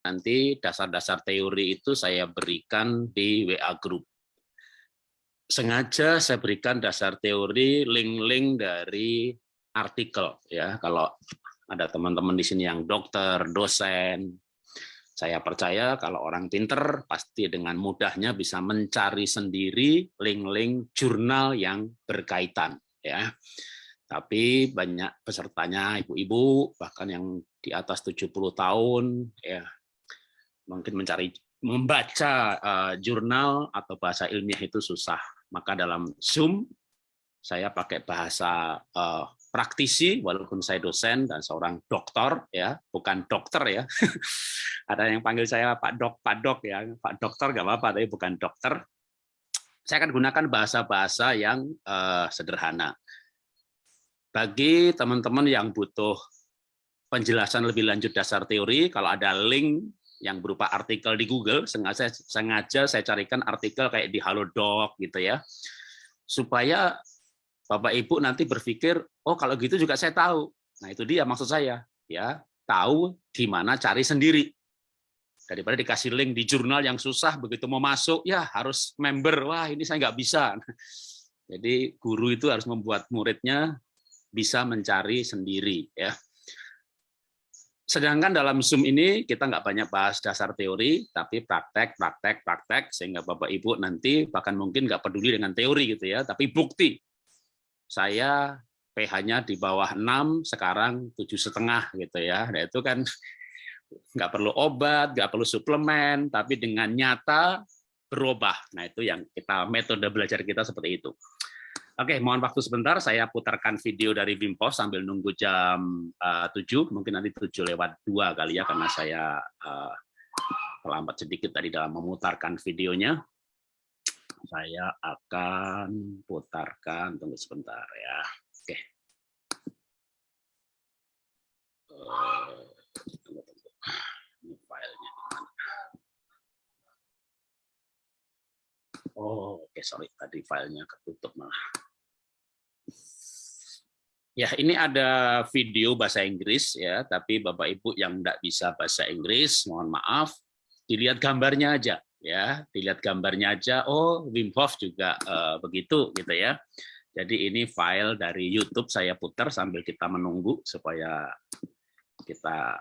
nanti dasar-dasar teori itu saya berikan di WA Group. Sengaja saya berikan dasar teori link-link dari artikel ya. Kalau ada teman-teman di sini yang dokter, dosen, saya percaya kalau orang pinter pasti dengan mudahnya bisa mencari sendiri link-link jurnal yang berkaitan ya. Tapi banyak pesertanya ibu-ibu bahkan yang di atas 70 tahun ya mungkin mencari membaca uh, jurnal atau bahasa ilmiah itu susah. Maka dalam Zoom saya pakai bahasa uh, praktisi walaupun saya dosen dan seorang dokter ya, bukan dokter ya. Ada yang panggil saya Pak Dok, Pak Dok ya, Pak Dokter nggak apa-apa tapi bukan dokter. Saya akan gunakan bahasa-bahasa yang uh, sederhana. Bagi teman-teman yang butuh penjelasan lebih lanjut dasar teori, kalau ada link yang berupa artikel di Google, sengaja sengaja saya carikan artikel kayak di Halodoc gitu ya. Supaya Bapak Ibu nanti berpikir, oh kalau gitu juga saya tahu. Nah, itu dia maksud saya, ya. Tahu di mana cari sendiri. Daripada dikasih link di jurnal yang susah begitu mau masuk, ya harus member. Wah, ini saya nggak bisa. Jadi guru itu harus membuat muridnya bisa mencari sendiri ya. Sedangkan dalam Zoom ini kita nggak banyak bahas dasar teori, tapi praktek, praktek, praktek, sehingga Bapak Ibu nanti bahkan mungkin nggak peduli dengan teori gitu ya, tapi bukti. Saya pH-nya di bawah 6, sekarang tujuh setengah gitu ya. Nah itu kan nggak perlu obat, nggak perlu suplemen, tapi dengan nyata berubah. Nah itu yang kita metode belajar kita seperti itu. Oke, mohon waktu sebentar, saya putarkan video dari Wim Hof sambil nunggu jam uh, eh, 7, mungkin nanti 7 lewat 2 kali ya, karena saya uh, terlambat sedikit tadi dalam memutarkan videonya. Saya akan putarkan, tunggu sebentar ya. Oke. Uh. Ini filenya Oh, oke, okay, sorry. Tadi filenya ketutup malah. Ya, ini ada video bahasa Inggris ya, tapi Bapak Ibu yang tidak bisa bahasa Inggris, mohon maaf, dilihat gambarnya aja ya, dilihat gambarnya aja. Oh, Wim Hof juga uh, begitu gitu ya. Jadi ini file dari YouTube saya putar sambil kita menunggu supaya kita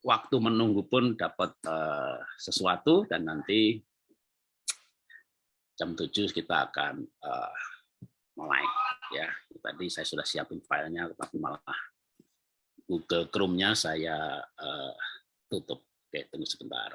waktu menunggu pun dapat uh, sesuatu dan nanti jam 7 kita akan uh, mulai ya tadi saya sudah siapin filenya tapi malah Google Chrome-nya saya uh, tutup oke tunggu sebentar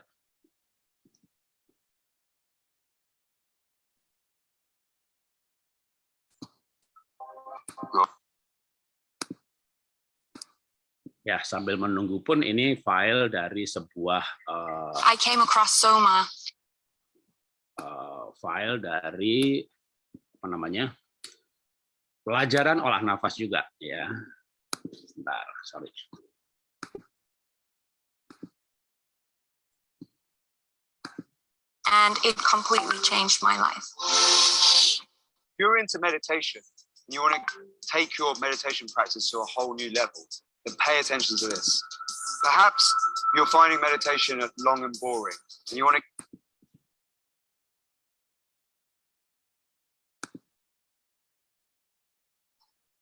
Ya, sambil menunggu pun ini file dari sebuah uh, I came across Soma. Uh, file dari apa namanya? Pelajaran olah nafas juga ya. Sebentar, sorry. And it completely changed my life. If you're into meditation, and you want to take your meditation practice to a whole new level, then pay attention to this. Perhaps you're finding meditation long and boring, and you want to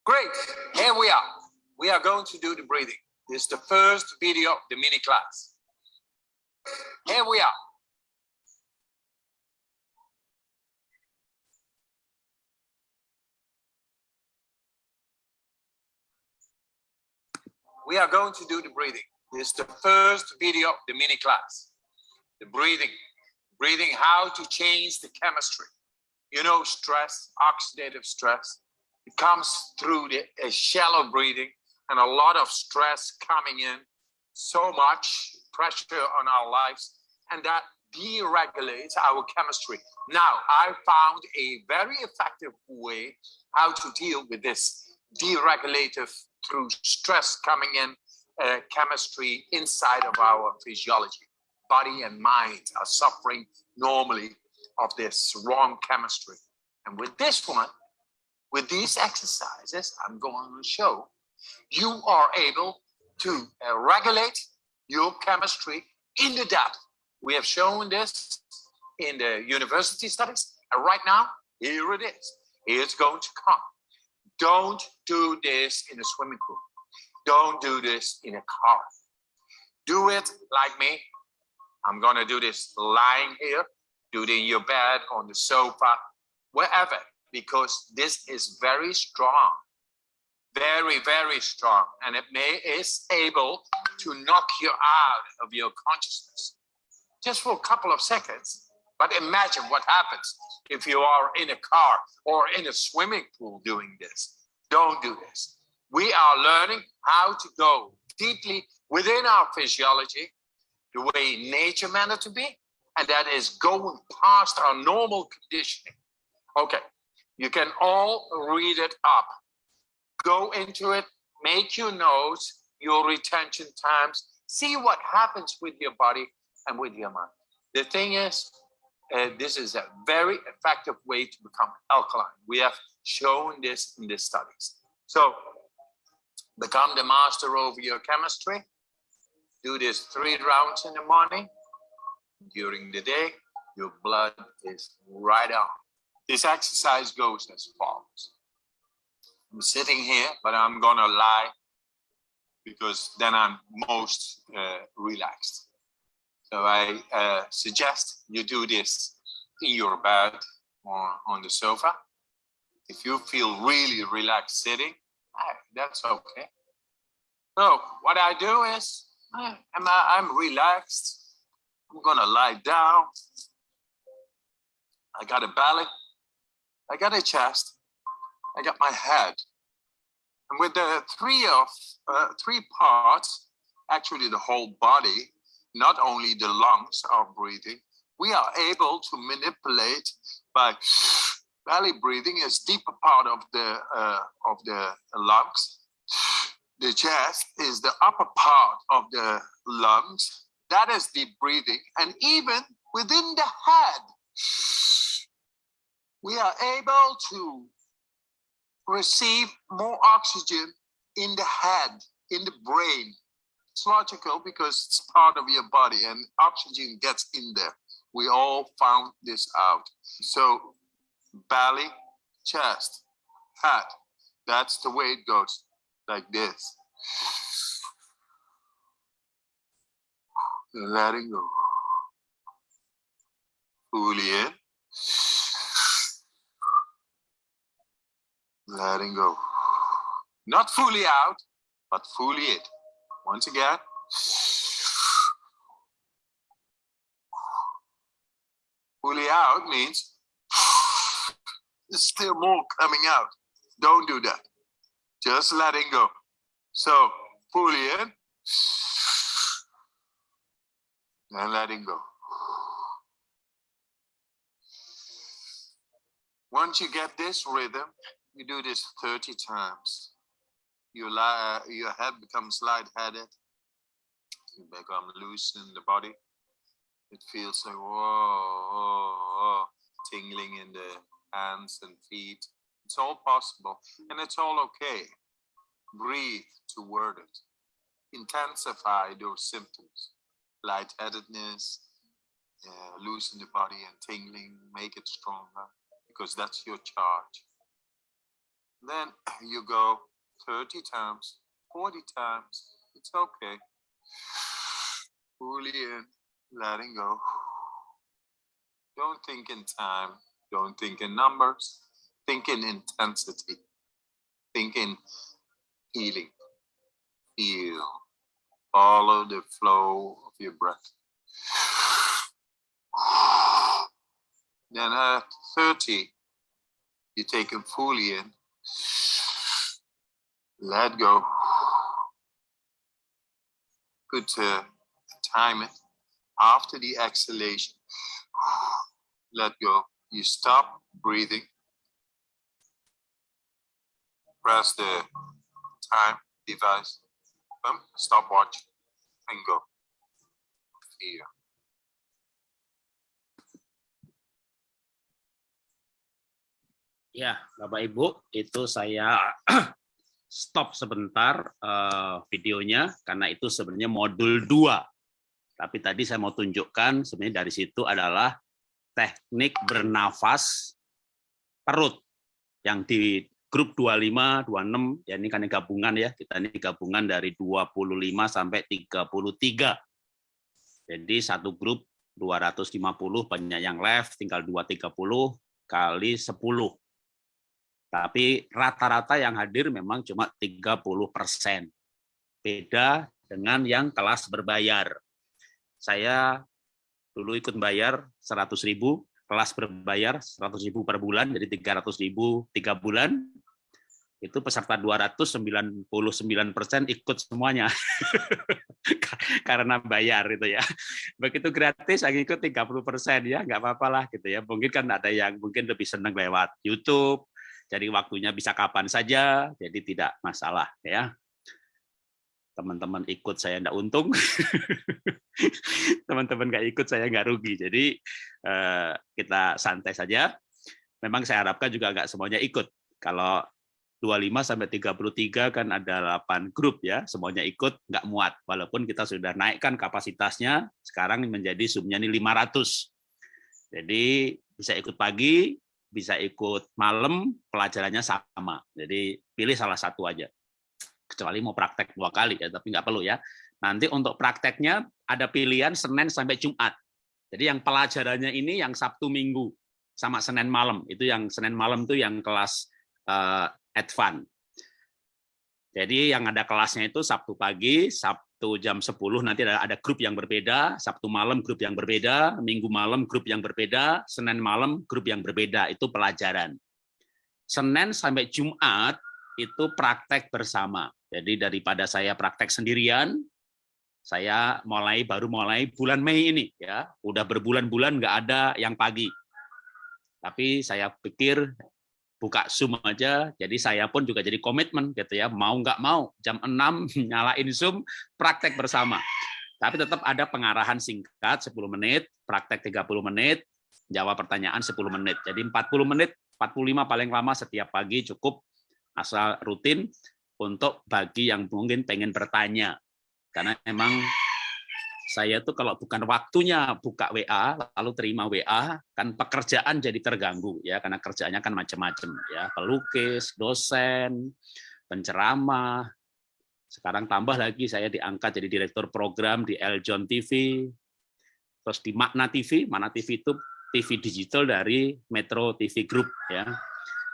Great, here we are. We are going to do the breathing. This is the first video of the mini class. Here we are. We are going to do the breathing. This is the first video of the mini class. The breathing, breathing how to change the chemistry. You know, stress, oxidative stress, it comes through the shallow breathing and a lot of stress coming in, so much pressure on our lives, and that deregulates our chemistry. Now, I found a very effective way how to deal with this deregulative through stress coming in uh, chemistry inside of our physiology. Body and mind are suffering normally of this wrong chemistry. And with this one, with these exercises I'm going to show, you are able to uh, regulate your chemistry in the depth. We have shown this in the university studies, and right now, here it is. It's going to come. Don't do this in a swimming pool. Don't do this in a car. Do it like me. I'm gonna do this lying here, do it in your bed, on the sofa, wherever, because this is very strong. Very, very strong. And it may is able to knock you out of your consciousness. Just for a couple of seconds. But imagine what happens if you are in a car or in a swimming pool doing this. Don't do this. We are learning how to go deeply within our physiology, the way nature meant it to be, and that is going past our normal conditioning. Okay, you can all read it up. Go into it, make your notes, your retention times, see what happens with your body and with your mind. The thing is, uh, this is a very effective way to become alkaline. We have shown this in the studies. So become the master over your chemistry. Do this three rounds in the morning. During the day, your blood is right on. This exercise goes as follows. I'm sitting here, but I'm gonna lie because then I'm most uh, relaxed. So I uh, suggest you do this in your bed or on the sofa. If you feel really relaxed sitting, that's okay. So what I do is I'm, I'm relaxed. I'm gonna lie down. I got a belly. I got a chest. I got my head. And with the three of uh, three parts, actually the whole body, not only the lungs are breathing, we are able to manipulate by belly breathing is deeper part of the uh, of the lungs. The chest is the upper part of the lungs. That is deep breathing. And even within the head, we are able to receive more oxygen in the head, in the brain. It's logical because it's part of your body and oxygen gets in there. We all found this out. So belly, chest, head. That's the way it goes, like this. Letting go. Fully in. Letting go. Not fully out, but fully in. Once again. Fully out means there's still more coming out. Don't do that. Just letting go. So fully in and letting go. Once you get this rhythm, you do this 30 times. Your, your head becomes lightheaded. You become loose in the body. It feels like whoa, tingling in the hands and feet. It's all possible and it's all okay. Breathe toward it. Intensify those symptoms. Lightheadedness, uh, loosen the body and tingling, make it stronger because that's your charge. Then you go 30 times, 40 times. It's okay. Fully in, letting go. Don't think in time. Don't think in numbers. Think in intensity. Think in healing. Feel. Follow the flow of your breath. Then at 30, you take them fully in. Let go. Good to time it. After the exhalation, let go. You stop breathing. Press the time device, boom, stopwatch, and go. Here. Ya, Bapak Ibu, itu saya stop sebentar uh, videonya karena itu sebenarnya modul 2. Tapi tadi saya mau tunjukkan sebenarnya dari situ adalah teknik bernafas perut yang di grup 25, 26, ya ini kan gabungan ya, kita ini gabungan dari 25 sampai 33. Jadi satu grup 250, banyak yang left, tinggal 230 kali 10. Tapi rata-rata yang hadir memang cuma 30 persen. Beda dengan yang kelas berbayar. Saya dulu ikut bayar 100 ribu, kelas berbayar 100 ribu per bulan, jadi 300 ribu tiga bulan, itu peserta 299 persen ikut semuanya. Karena bayar itu ya. Begitu gratis yang ikut 30 persen. Ya nggak apa-apa lah gitu ya. Mungkin kan ada yang mungkin lebih senang lewat YouTube jadi waktunya bisa kapan saja jadi tidak masalah ya. Teman-teman ikut saya enggak untung. Teman-teman nggak ikut saya nggak rugi. Jadi eh, kita santai saja. Memang saya harapkan juga nggak semuanya ikut. Kalau 25 sampai 33 kan ada 8 grup ya, semuanya ikut nggak muat. Walaupun kita sudah naikkan kapasitasnya, sekarang menjadi sumnya ini 500. Jadi bisa ikut pagi, bisa ikut malam, pelajarannya sama. Jadi pilih salah satu aja. Kecuali mau praktek dua kali ya, tapi nggak perlu ya. Nanti untuk prakteknya ada pilihan Senin sampai Jumat. Jadi yang pelajarannya ini yang Sabtu Minggu sama Senin malam. Itu yang Senin malam itu yang kelas uh, advance. Jadi yang ada kelasnya itu Sabtu pagi, Sabtu jam 10 nanti ada, ada grup yang berbeda, Sabtu malam grup yang berbeda, Minggu malam grup yang berbeda, Senin malam grup yang berbeda, itu pelajaran. Senin sampai Jumat itu praktek bersama. Jadi daripada saya praktek sendirian, saya mulai baru mulai bulan Mei ini ya, udah berbulan-bulan nggak ada yang pagi. Tapi saya pikir buka Zoom aja, jadi saya pun juga jadi komitmen gitu ya, mau nggak mau jam 6 nyalain Zoom, praktek bersama. Tapi tetap ada pengarahan singkat 10 menit, praktek 30 menit, jawab pertanyaan 10 menit. Jadi 40 menit, 45 paling lama setiap pagi cukup asal rutin untuk bagi yang mungkin pengen bertanya. Karena memang saya tuh kalau bukan waktunya buka WA lalu terima WA kan pekerjaan jadi terganggu ya. Karena kerjaannya kan macam-macam ya. Pelukis dosen penceramah. Sekarang tambah lagi saya diangkat jadi direktur program di Eljon TV terus di Makna TV Makna TV itu TV digital dari Metro TV Group ya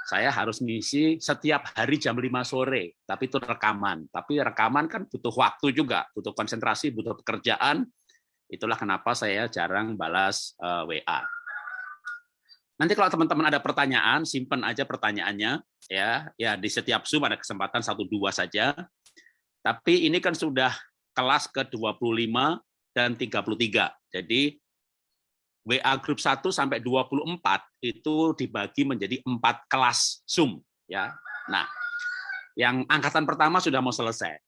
saya harus ngisi setiap hari jam 5 sore, tapi itu rekaman. Tapi rekaman kan butuh waktu juga, butuh konsentrasi, butuh pekerjaan. Itulah kenapa saya jarang balas uh, eh, WA. Nanti kalau teman-teman ada pertanyaan, simpan aja pertanyaannya ya. Ya di setiap Zoom ada kesempatan satu dua saja. Tapi ini kan sudah kelas ke-25 dan 33. Jadi WA grup 1 sampai 24 itu dibagi menjadi empat kelas Zoom ya. Nah, yang angkatan pertama sudah mau selesai.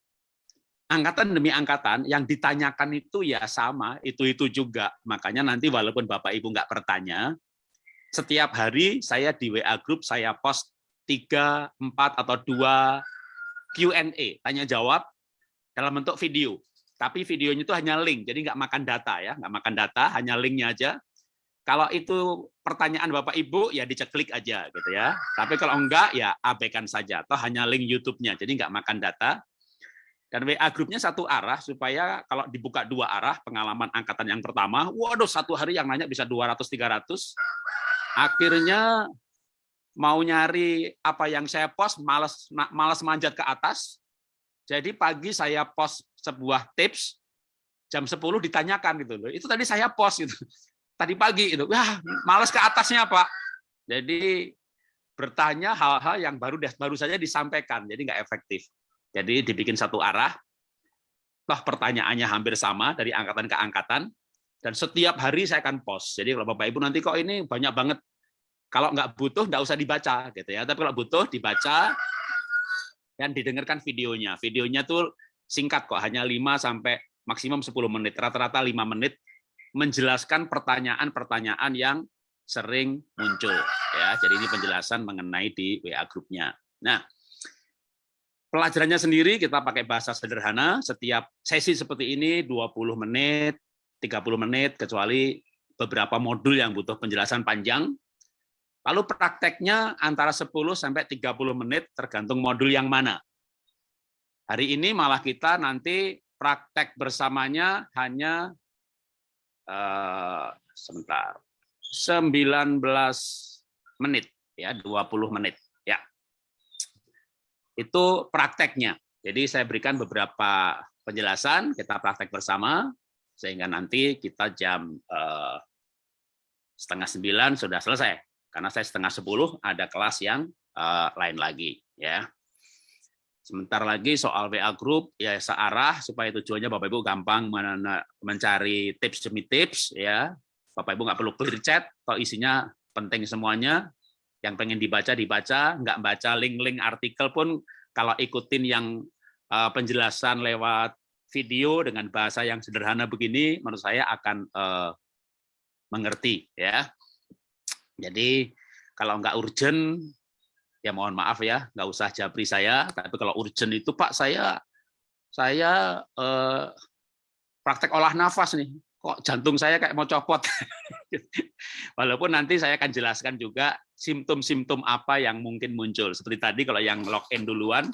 Angkatan demi angkatan yang ditanyakan itu ya sama, itu-itu juga. Makanya nanti walaupun Bapak Ibu nggak bertanya, setiap hari saya di WA grup saya post 3, 4 atau 2 Q&A, tanya jawab dalam bentuk video. Tapi videonya itu hanya link, jadi nggak makan data ya, nggak makan data, hanya linknya aja. Kalau itu pertanyaan Bapak Ibu, ya diceklik aja gitu ya. Tapi kalau enggak, ya abaikan saja. Atau hanya link YouTube-nya, jadi enggak makan data. Dan WA grupnya satu arah, supaya kalau dibuka dua arah, pengalaman angkatan yang pertama, waduh satu hari yang nanya bisa 200-300. Akhirnya mau nyari apa yang saya post, malas, malas manjat ke atas. Jadi pagi saya post sebuah tips, jam 10 ditanyakan gitu loh. Itu tadi saya post gitu tadi pagi itu, wah malas ke atasnya Pak. Jadi bertanya hal-hal yang baru baru saja disampaikan, jadi nggak efektif. Jadi dibikin satu arah, toh pertanyaannya hampir sama dari angkatan ke angkatan, dan setiap hari saya akan post. Jadi kalau Bapak Ibu nanti kok ini banyak banget, kalau nggak butuh nggak usah dibaca gitu ya. Tapi kalau butuh dibaca dan didengarkan videonya. Videonya tuh singkat kok, hanya 5 sampai maksimum 10 menit, rata-rata 5 menit menjelaskan pertanyaan-pertanyaan yang sering muncul ya. Jadi ini penjelasan mengenai di WA grupnya. Nah, pelajarannya sendiri kita pakai bahasa sederhana, setiap sesi seperti ini 20 menit, 30 menit kecuali beberapa modul yang butuh penjelasan panjang. Lalu prakteknya antara 10 sampai 30 menit tergantung modul yang mana. Hari ini malah kita nanti praktek bersamanya hanya eh, sebentar 19 menit ya 20 menit ya. Itu prakteknya. Jadi saya berikan beberapa penjelasan, kita praktek bersama sehingga nanti kita jam eh, setengah sembilan sudah selesai. Karena saya setengah sepuluh ada kelas yang uh, lain lagi. ya. Sebentar lagi soal WA Group, ya searah supaya tujuannya Bapak Ibu gampang mencari tips demi tips. ya. Bapak Ibu nggak perlu clear chat, kalau isinya penting semuanya, yang pengen dibaca dibaca, nggak baca link-link artikel pun kalau ikutin yang uh, penjelasan lewat video dengan bahasa yang sederhana begini, menurut saya akan uh, mengerti ya. Jadi kalau nggak urgent ya mohon maaf ya nggak usah japri saya tapi kalau urgent itu Pak saya saya eh, praktek olah nafas nih. Kok jantung saya kayak mau copot? Walaupun nanti saya akan jelaskan juga simptom-simptom apa yang mungkin muncul. Seperti tadi kalau yang login duluan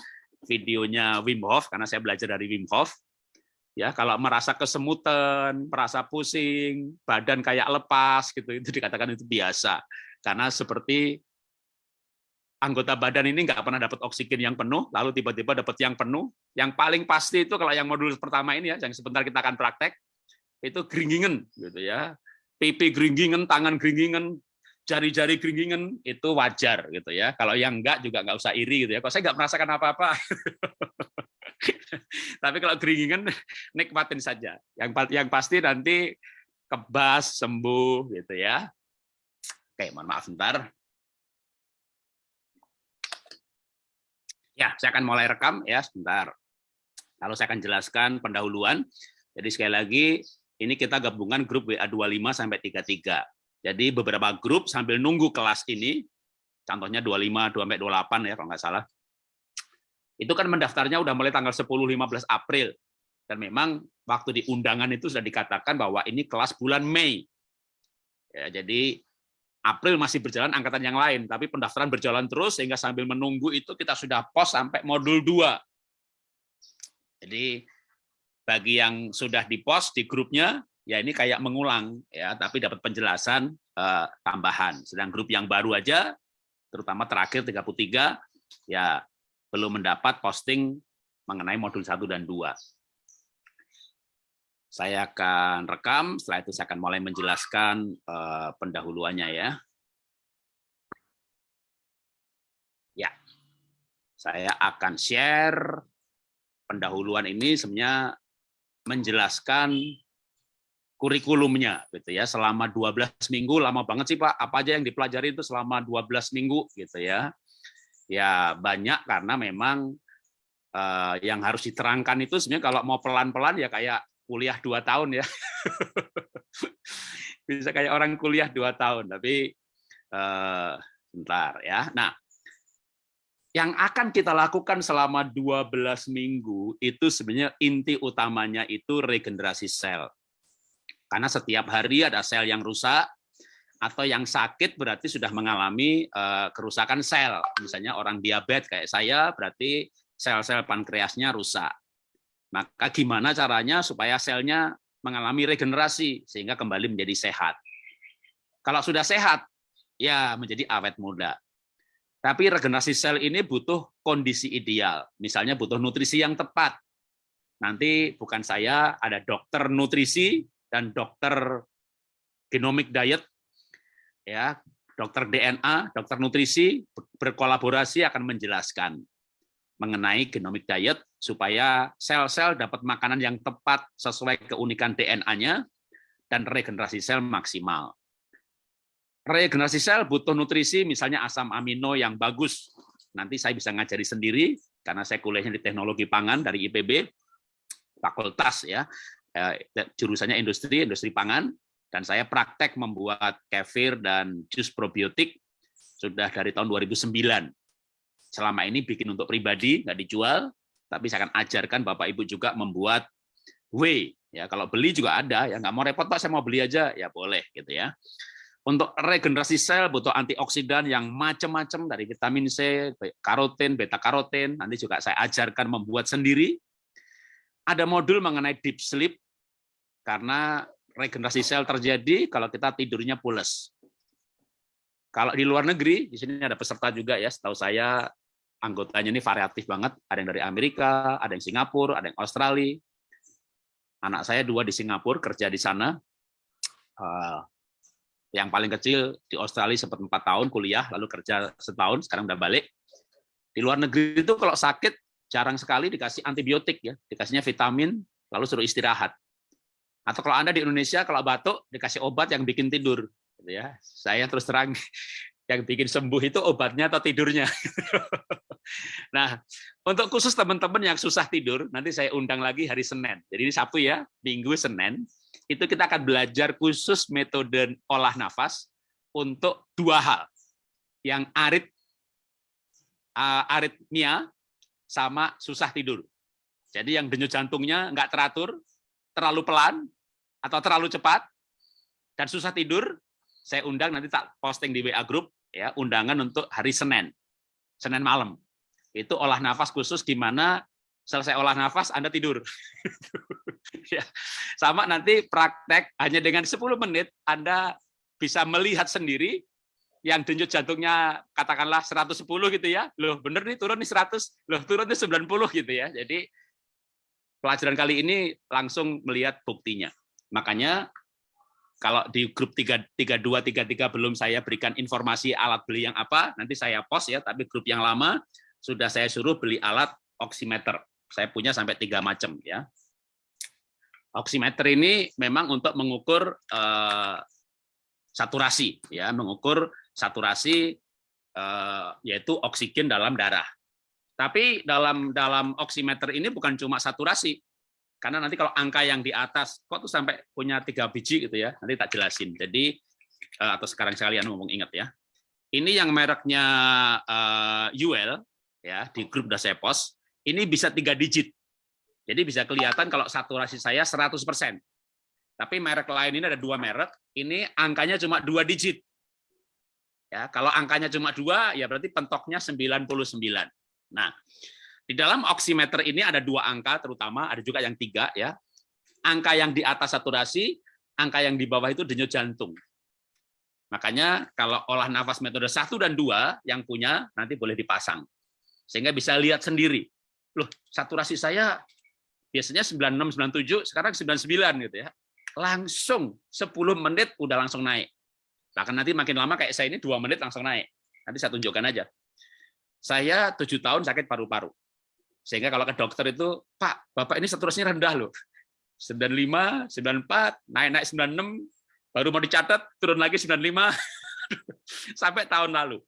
videonya Wim Hof karena saya belajar dari Wim Hof. Ya kalau merasa kesemutan, merasa pusing, badan kayak lepas gitu itu dikatakan itu biasa. Karena seperti anggota badan ini nggak pernah dapat oksigen yang penuh, lalu tiba-tiba dapat yang penuh. Yang paling pasti itu kalau yang modul pertama ini ya, yang sebentar kita akan praktek, itu geringingan gitu ya, pipi geringingan, tangan geringingan, jari-jari geringingan itu wajar gitu ya. Kalau yang enggak juga nggak usah iri gitu ya. Kalau saya nggak merasakan apa-apa. Tapi kalau keringingan nikmatin saja. Yang yang pasti nanti kebas sembuh gitu ya. Oke, mohon maaf sebentar. Ya, saya akan mulai rekam ya sebentar. Lalu saya akan jelaskan pendahuluan. Jadi sekali lagi ini kita gabungan grup WA 25 sampai 33. Jadi beberapa grup sambil nunggu kelas ini, contohnya 25 sampai 28 ya kalau nggak salah itu kan mendaftarnya udah mulai tanggal 10-15 April. Dan memang waktu di undangan itu sudah dikatakan bahwa ini kelas bulan Mei. Ya, jadi April masih berjalan angkatan yang lain, tapi pendaftaran berjalan terus sehingga sambil menunggu itu kita sudah pos sampai modul 2. Jadi bagi yang sudah di pos di grupnya, ya ini kayak mengulang ya, tapi dapat penjelasan uh, tambahan. Sedang grup yang baru aja, terutama terakhir 33, ya belum mendapat posting mengenai modul 1 dan 2. Saya akan rekam, setelah itu saya akan mulai menjelaskan uh, pendahuluannya ya. Ya, saya akan share pendahuluan ini sebenarnya menjelaskan kurikulumnya gitu ya. Selama 12 minggu lama banget sih Pak. Apa aja yang dipelajari itu selama 12 minggu gitu ya. Ya banyak karena memang uh, yang harus diterangkan itu sebenarnya kalau mau pelan-pelan ya kayak kuliah dua tahun ya bisa kayak orang kuliah dua tahun tapi uh, bentar ya nah yang akan kita lakukan selama 12 minggu itu sebenarnya inti utamanya itu regenerasi sel. Karena setiap hari ada sel yang rusak, atau yang sakit berarti sudah mengalami uh, kerusakan sel. Misalnya orang diabetes kayak saya berarti sel-sel pankreasnya rusak. Maka gimana caranya supaya selnya mengalami regenerasi sehingga kembali menjadi sehat. Kalau sudah sehat, ya menjadi awet muda. Tapi regenerasi sel ini butuh kondisi ideal. Misalnya butuh nutrisi yang tepat. Nanti bukan saya, ada dokter nutrisi dan dokter genomic diet ya dokter DNA, dokter nutrisi berkolaborasi akan menjelaskan mengenai genomic diet supaya sel-sel dapat makanan yang tepat sesuai keunikan DNA-nya dan regenerasi sel maksimal. Regenerasi sel butuh nutrisi misalnya asam amino yang bagus. Nanti saya bisa ngajari sendiri karena saya kuliahnya di teknologi pangan dari IPB, fakultas ya, eh, jurusannya industri, industri pangan, dan saya praktek membuat kefir dan jus probiotik sudah dari tahun 2009. Selama ini bikin untuk pribadi, nggak dijual, tapi saya akan ajarkan Bapak Ibu juga membuat whey, Ya, kalau beli juga ada, ya nggak mau repot Pak, saya mau beli aja, ya boleh gitu ya. Untuk regenerasi sel butuh antioksidan yang macam-macam dari vitamin C, karotin, beta karotin. Nanti juga saya ajarkan membuat sendiri. Ada modul mengenai deep sleep karena regenerasi sel terjadi kalau kita tidurnya pules. Kalau di luar negeri, di sini ada peserta juga ya, setahu saya anggotanya ini variatif banget. Ada yang dari Amerika, ada yang Singapura, ada yang Australia. Anak saya dua di Singapura kerja di sana. Uh, yang paling kecil di Australia sempat empat tahun kuliah, lalu kerja setahun, sekarang udah balik. Di luar negeri itu kalau sakit jarang sekali dikasih antibiotik ya, dikasihnya vitamin, lalu suruh istirahat. Atau kalau anda di Indonesia kalau batuk dikasih obat yang bikin tidur gitu ya. Saya terus terang yang bikin sembuh itu obatnya atau tidurnya. nah, untuk khusus teman-teman yang susah tidur, nanti saya undang lagi hari Senin. Jadi ini Sabtu ya, Minggu, Senin. Itu kita akan belajar khusus metode olah nafas untuk dua hal. Yang arit, uh, aritmia sama susah tidur. Jadi yang denyut jantungnya nggak teratur, terlalu pelan, atau terlalu cepat, dan susah tidur, saya undang nanti tak posting di WA group ya undangan untuk hari Senin Senin malam. Itu olah nafas khusus di mana selesai olah nafas Anda tidur. Ya sama nanti praktek hanya dengan 10 menit Anda bisa melihat sendiri yang denyut jantungnya katakanlah 110 gitu ya. Loh bener nih turun nih 100 loh turun nih 90 gitu ya. Jadi pelajaran kali ini langsung melihat buktinya. Makanya kalau di grup 32, 33 belum saya berikan informasi alat beli yang apa, nanti saya post ya, tapi grup yang lama sudah saya suruh beli alat oximeter. Saya punya sampai tiga macam ya. Oximeter ini memang untuk mengukur uh, saturasi, ya, mengukur saturasi uh, yaitu oksigen dalam darah. Tapi dalam dalam oximeter ini bukan cuma saturasi, karena nanti kalau angka yang di atas, kok tuh sampai punya tiga biji gitu ya, nanti tak jelasin. Jadi, eh, atau sekarang sekalian ngomong ingat ya. Ini yang mereknya uh, eh, UL, ya di grup udah saya post, ini bisa tiga digit. Jadi bisa kelihatan kalau saturasi saya 100%. Tapi merek lain ini ada dua merek, ini angkanya cuma dua digit. Ya, kalau angkanya cuma dua, ya berarti pentoknya 99. Nah, di dalam oximeter ini ada dua angka terutama, ada juga yang tiga ya. Angka yang di atas saturasi, angka yang di bawah itu denyut jantung. Makanya kalau olah nafas metode satu dan dua yang punya nanti boleh dipasang. Sehingga bisa lihat sendiri. Loh, saturasi saya biasanya 96 97, sekarang 99 gitu ya. Langsung 10 menit udah langsung naik. Bahkan nanti makin lama kayak saya ini dua menit langsung naik. Nanti saya tunjukkan aja. Saya tujuh tahun sakit paru-paru. Sehingga kalau ke dokter itu, Pak, Bapak ini saturasinya rendah loh. 95, 94, naik-naik 96, baru mau dicatat, turun lagi 95, sampai tahun lalu.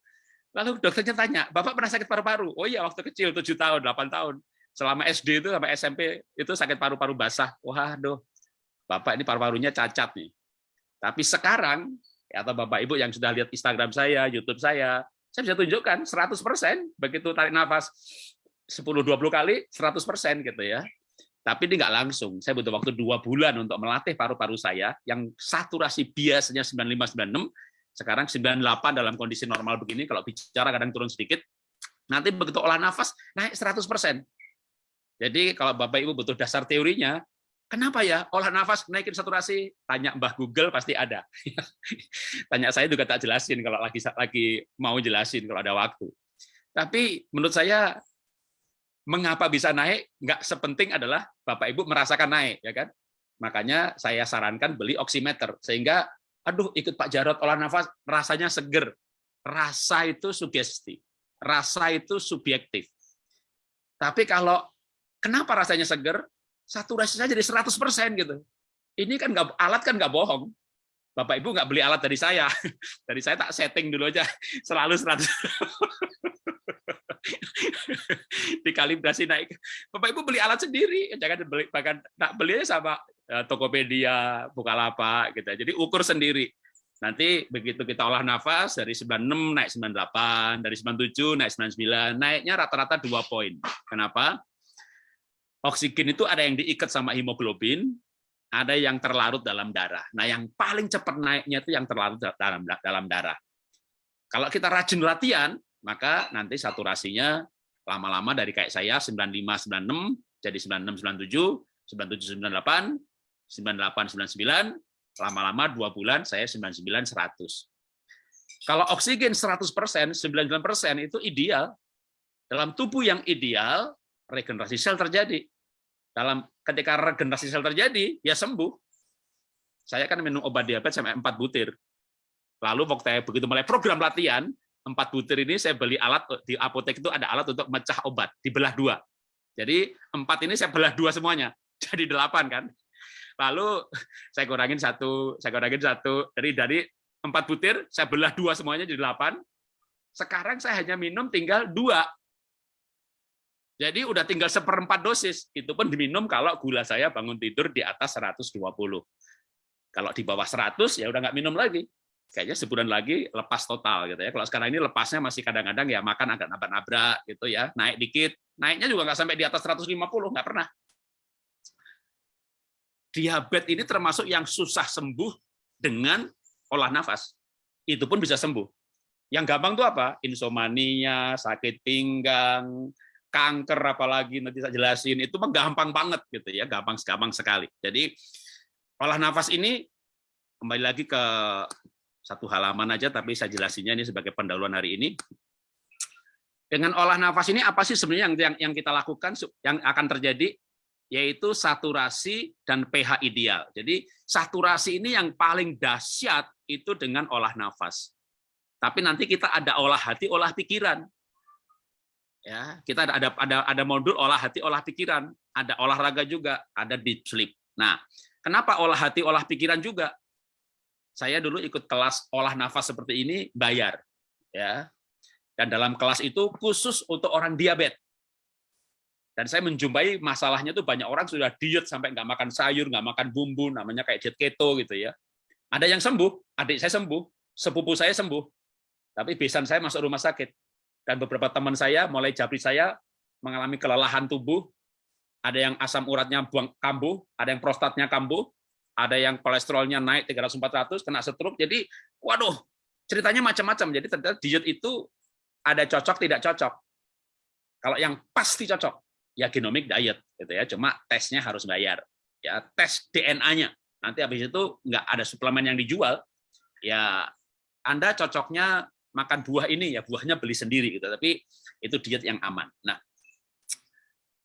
Lalu dokternya tanya, Bapak pernah sakit paru-paru? Oh iya, waktu kecil, 7 tahun, 8 tahun. Selama SD itu sampai SMP itu sakit paru-paru basah. Waduh, Bapak ini paru-parunya cacat nih. Tapi sekarang, atau Bapak Ibu yang sudah lihat Instagram saya, YouTube saya, saya bisa tunjukkan 100% begitu tarik nafas 10-20 kali 100% gitu ya. Tapi ini nggak langsung. Saya butuh waktu dua bulan untuk melatih paru-paru saya yang saturasi biasanya 95-96, sekarang 98 dalam kondisi normal begini, kalau bicara kadang turun sedikit, nanti begitu olah nafas naik 100%. Jadi kalau Bapak Ibu butuh dasar teorinya, kenapa ya olah nafas naikin saturasi? Tanya Mbah Google pasti ada. Tanya saya juga tak jelasin kalau lagi lagi mau jelasin kalau ada waktu. Tapi menurut saya mengapa bisa naik? Nggak sepenting adalah Bapak Ibu merasakan naik ya kan? Makanya saya sarankan beli oximeter sehingga aduh ikut Pak Jarot olah nafas rasanya seger. Rasa itu sugesti rasa itu subjektif. Tapi kalau kenapa rasanya seger? Saturasi saya jadi 100% gitu. Ini kan nggak alat kan nggak bohong. Bapak Ibu nggak beli alat dari saya. Dari saya tak setting dulu aja. Selalu 100 dikalibrasi naik. Bapak Ibu beli alat sendiri, jangan beli bahkan tak beli sama eh, Tokopedia, Bukalapak gitu. Jadi ukur sendiri. Nanti begitu kita olah nafas dari 96 naik 98, dari 97 naik 99, naiknya rata-rata dua poin. Kenapa? Oksigen itu ada yang diikat sama hemoglobin, ada yang terlarut dalam darah. Nah, yang paling cepat naiknya itu yang terlarut dalam dalam darah. Kalau kita rajin latihan, maka nanti saturasinya lama-lama dari kayak saya 95 96 jadi 96 97 97 98 98 99 lama-lama dua bulan saya 99 100. Kalau oksigen 100%, 99% itu ideal. Dalam tubuh yang ideal, regenerasi sel terjadi. Dalam ketika regenerasi sel terjadi, ya sembuh. Saya kan minum obat diabetes sampai 4 butir. Lalu waktu saya begitu mulai program latihan, 4 butir ini saya beli alat di apotek itu ada alat untuk mecah obat, dibelah dua. Jadi empat ini saya belah dua semuanya, jadi delapan kan. Lalu saya kurangin satu, saya kurangin satu dari dari empat butir, saya belah dua semuanya jadi delapan. Sekarang saya hanya minum tinggal dua. Jadi udah tinggal seperempat dosis. Itu pun diminum kalau gula saya bangun tidur di atas 120. Kalau di bawah 100 ya udah nggak minum lagi. Kayaknya sebulan lagi lepas total gitu ya. Kalau sekarang ini lepasnya masih kadang-kadang ya makan agak nabrak-nabrak gitu ya, naik dikit. Naiknya juga nggak sampai di atas 150, nggak pernah. Diabetes ini termasuk yang susah sembuh dengan olah nafas. Itu pun bisa sembuh. Yang gampang tuh apa? Insomnia, sakit pinggang, kanker apalagi nanti saya jelasin itu gampang banget gitu ya gampang gampang sekali jadi olah nafas ini kembali lagi ke satu halaman aja tapi saya jelasinnya ini sebagai pendahuluan hari ini. Dengan olah nafas ini apa sih sebenarnya yang yang, yang kita lakukan yang akan terjadi? Yaitu saturasi dan pH ideal. Jadi saturasi ini yang paling dahsyat itu dengan olah nafas. Tapi nanti kita ada olah hati, olah pikiran. Ya kita ada ada ada modul olah hati olah pikiran. Ada olahraga juga ada deep sleep. Nah kenapa olah hati olah pikiran juga saya dulu ikut kelas olah nafas seperti ini bayar ya. Dan dalam kelas itu khusus untuk orang diabetes. Dan saya menjumpai masalahnya tuh banyak orang sudah diet sampai nggak makan sayur nggak makan bumbu namanya kayak diet keto gitu ya. Ada yang sembuh adik saya sembuh sepupu saya sembuh tapi besan saya masuk rumah sakit. Dan beberapa teman saya mulai jabri saya mengalami kelelahan tubuh, ada yang asam uratnya buang kambuh, ada yang prostatnya kambuh, ada yang kolesterolnya naik 300-400, kena stroke. Jadi, waduh, ceritanya macam-macam. Jadi ternyata diet itu ada cocok tidak cocok. Kalau yang pasti cocok, ya genomic diet, gitu ya. Cuma tesnya harus bayar. Ya, tes DNA-nya. Nanti habis itu nggak ada suplemen yang dijual, ya Anda cocoknya makan buah ini ya buahnya beli sendiri gitu tapi itu diet yang aman nah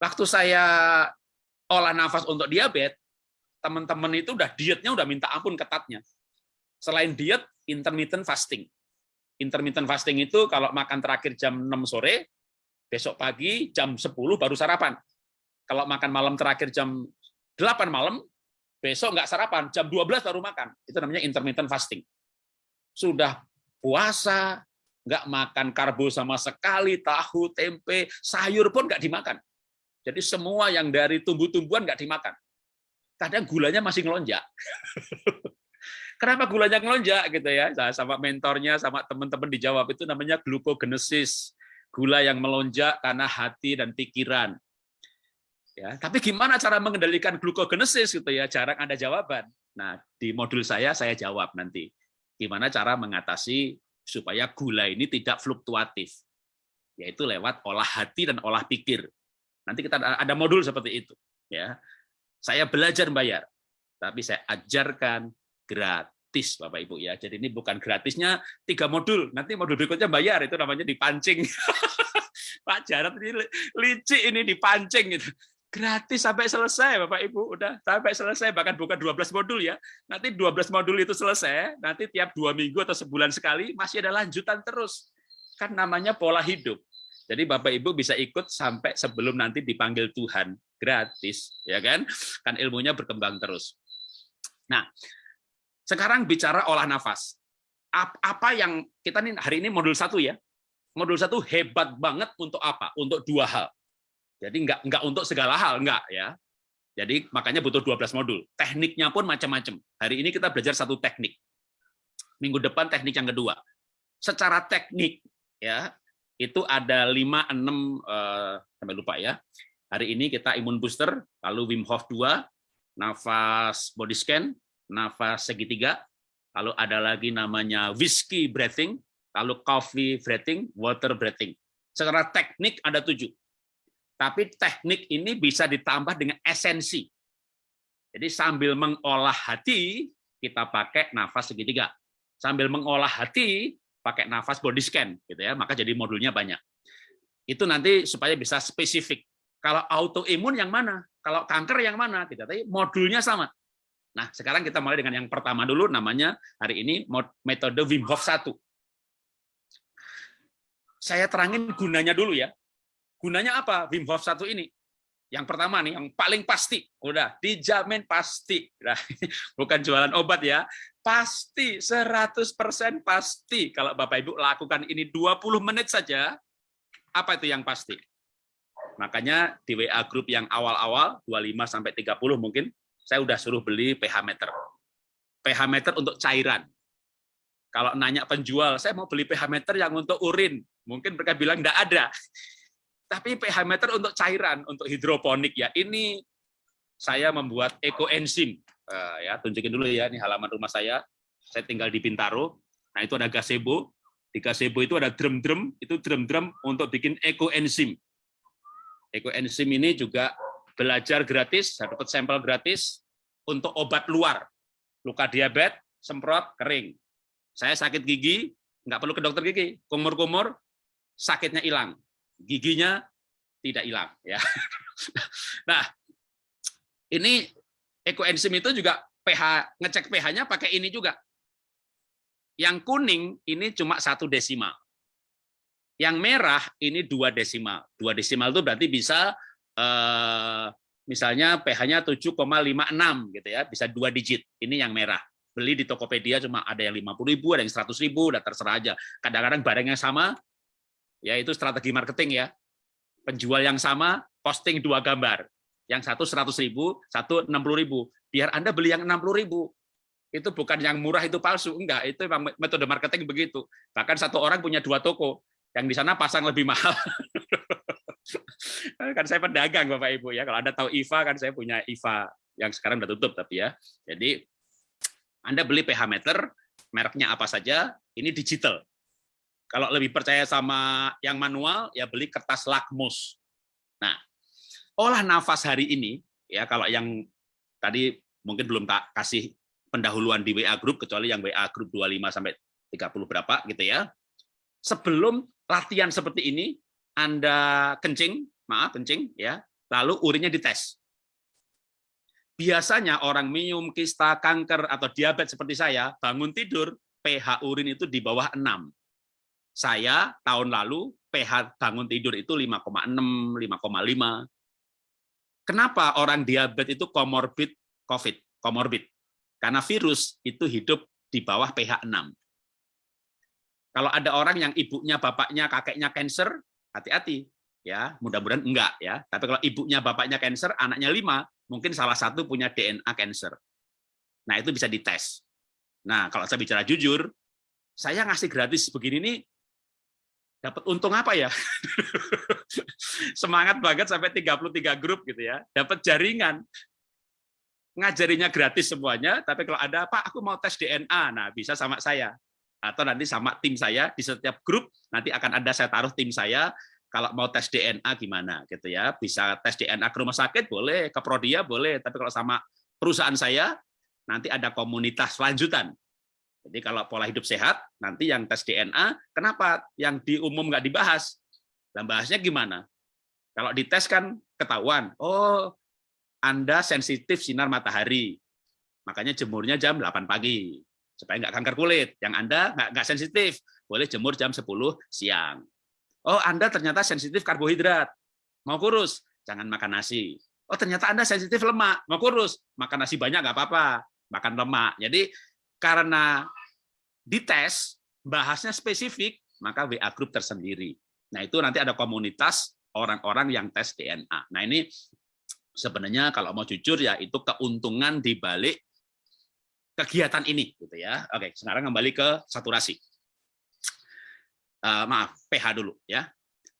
waktu saya olah nafas untuk diabetes teman-teman itu udah dietnya udah minta ampun ketatnya. Selain diet intermittent fasting. Intermittent fasting itu kalau makan terakhir jam 6 sore besok pagi jam 10 baru sarapan. Kalau makan malam terakhir jam 8 malam besok nggak sarapan jam 12 baru makan. Itu namanya intermittent fasting. Sudah puasa, nggak makan karbo sama sekali, tahu, tempe, sayur pun nggak dimakan. Jadi semua yang dari tumbuh-tumbuhan nggak dimakan. Kadang gulanya masih ngelonjak. Kenapa gulanya ngelonjak gitu ya? Sama mentornya, sama teman-teman dijawab itu namanya glukogenesis. Gula yang melonjak karena hati dan pikiran. Ya, tapi gimana cara mengendalikan glukogenesis gitu ya? Jarang ada jawaban. Nah, di modul saya saya jawab nanti gimana cara mengatasi supaya gula ini tidak fluktuatif, yaitu lewat olah hati dan olah pikir. Nanti kita ada modul seperti itu. Ya, saya belajar bayar, tapi saya ajarkan gratis, Bapak Ibu ya. Jadi ini bukan gratisnya tiga modul, nanti modul berikutnya bayar, itu namanya dipancing. Pak Jarot ini licik ini dipancing gitu. Gratis sampai selesai Bapak Ibu udah sampai selesai. Bahkan bukan 12 modul ya. Nanti 12 modul itu selesai nanti tiap dua minggu atau sebulan sekali masih ada lanjutan terus. Kan namanya pola hidup. Jadi Bapak Ibu bisa ikut sampai sebelum nanti dipanggil Tuhan gratis ya kan kan ilmunya berkembang terus nah sekarang bicara olah nafas apa yang kita nih hari ini modul satu ya modul satu hebat banget untuk apa untuk dua hal jadi nggak nggak untuk segala hal, nggak ya. Jadi makanya butuh 12 modul. Tekniknya pun macam-macam. Hari ini kita belajar satu teknik. Minggu depan teknik yang kedua. Secara teknik ya, itu ada 5 6 eh, sampai lupa ya. Hari ini kita imun booster, lalu Wim Hof 2, nafas body scan, nafas segitiga, lalu ada lagi namanya whiskey breathing, lalu coffee breathing, water breathing. Secara teknik ada tujuh. Tapi teknik ini bisa ditambah dengan esensi. Jadi sambil mengolah hati, kita pakai nafas segitiga. Sambil mengolah hati, pakai nafas body scan, gitu ya. Maka jadi modulnya banyak. Itu nanti supaya bisa spesifik. Kalau autoimun yang mana? Kalau kanker yang mana? Tidak, tapi modulnya sama. Nah, sekarang kita mulai dengan yang pertama dulu, namanya hari ini metode Wim Hof 1. Saya terangin gunanya dulu ya. Gunanya apa Wim Hof 1 ini? Yang pertama nih, yang paling pasti, udah dijamin pasti. Nah, bukan jualan obat ya, pasti 100% pasti kalau Bapak Ibu lakukan ini 20 menit saja, apa itu yang pasti? Makanya di WA grup yang awal-awal 25 sampai 30 mungkin saya udah suruh beli pH meter. pH meter untuk cairan. Kalau nanya penjual, saya mau beli pH meter yang untuk urin. Mungkin mereka bilang enggak ada. Tapi pH meter untuk cairan, untuk hidroponik ya. Ini saya membuat ekoenzim. Uh, ya, tunjukin dulu ya, ini halaman rumah saya. Saya tinggal di Pintaro. Nah, itu ada gazebo. Di gazebo itu ada drum-drum, itu drum-drum untuk bikin ekoenzim. Ekoenzim ini juga belajar gratis, saya dapat sampel gratis untuk obat luar. Luka diabetes, semprot, kering. Saya sakit gigi, nggak perlu ke dokter gigi. Kumur-kumur, sakitnya hilang giginya tidak hilang ya. Nah, ini ekoenzim itu juga pH ngecek pH-nya pakai ini juga. Yang kuning ini cuma satu desimal. Yang merah ini dua desimal. Dua desimal itu berarti bisa eh, misalnya pH-nya 7,56 gitu ya, bisa dua digit. Ini yang merah. Beli di Tokopedia cuma ada yang 50.000, ada yang 100.000, udah terserah aja. Kadang-kadang barangnya sama, ya itu strategi marketing ya. Penjual yang sama posting dua gambar. Yang satu seratus ribu, satu enam puluh ribu. Biar Anda beli yang enam puluh ribu. Itu bukan yang murah itu palsu, enggak. Itu memang metode marketing begitu. Bahkan satu orang punya dua toko, yang di sana pasang lebih mahal. kan saya pedagang Bapak Ibu ya. Kalau Anda tahu IVA kan saya punya IVA yang sekarang udah tutup tapi ya. Jadi Anda beli pH meter, mereknya apa saja, ini digital. Kalau lebih percaya sama yang manual, ya beli kertas lakmus. Nah, olah nafas hari ini, ya kalau yang tadi mungkin belum tak kasih pendahuluan di WA group, kecuali yang WA group 25 sampai 30 berapa gitu ya. Sebelum latihan seperti ini, Anda kencing, maaf kencing ya, lalu urinnya dites. Biasanya orang minum, kista, kanker, atau diabetes seperti saya, bangun tidur, pH urin itu di bawah 6 saya tahun lalu pH bangun tidur itu 5,6, 5,5. Kenapa orang diabetes itu komorbid COVID, komorbid? Karena virus itu hidup di bawah pH 6. Kalau ada orang yang ibunya, bapaknya, kakeknya cancer, hati-hati ya, mudah-mudahan enggak ya. Tapi kalau ibunya, bapaknya cancer, anaknya lima, mungkin salah satu punya DNA cancer. Nah, itu bisa dites. Nah, kalau saya bicara jujur, saya ngasih gratis begini nih dapat untung apa ya? Semangat banget sampai 33 grup gitu ya. Dapat jaringan. Ngajarinya gratis semuanya, tapi kalau ada apa aku mau tes DNA, nah bisa sama saya. Atau nanti sama tim saya di setiap grup nanti akan ada saya taruh tim saya kalau mau tes DNA gimana gitu ya. Bisa tes DNA ke rumah sakit boleh, ke Prodia boleh, tapi kalau sama perusahaan saya nanti ada komunitas lanjutan jadi kalau pola hidup sehat, nanti yang tes DNA, kenapa yang di umum nggak dibahas? Dan bahasnya gimana? Kalau dites kan ketahuan, oh Anda sensitif sinar matahari, makanya jemurnya jam 8 pagi, supaya nggak kanker kulit. Yang Anda nggak, nggak sensitif, boleh jemur jam 10 siang. Oh Anda ternyata sensitif karbohidrat, mau kurus, jangan makan nasi. Oh ternyata Anda sensitif lemak, mau kurus, makan nasi banyak nggak apa-apa, makan lemak. Jadi karena dites, bahasnya spesifik, maka WA group tersendiri. Nah, itu nanti ada komunitas orang-orang yang tes DNA. Nah, ini sebenarnya kalau mau jujur ya itu keuntungan di balik kegiatan ini gitu ya. Oke, sekarang kembali ke saturasi. Uh, maaf, pH dulu ya.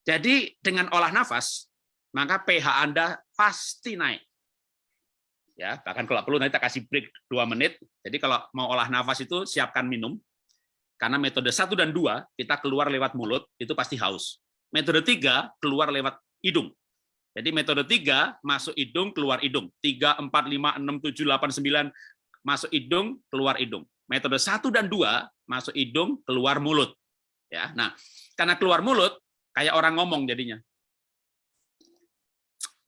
Jadi dengan olah nafas, maka pH Anda pasti naik. Ya, bahkan kalau perlu nanti kita kasih break dua menit. Jadi kalau mau olah nafas itu siapkan minum. Karena metode satu dan dua kita keluar lewat mulut itu pasti haus. Metode tiga keluar lewat hidung. Jadi metode tiga masuk hidung keluar hidung. Tiga, empat, lima, enam, tujuh, delapan, sembilan masuk hidung keluar hidung. Metode satu dan dua masuk hidung keluar mulut. Ya, nah karena keluar mulut kayak orang ngomong jadinya.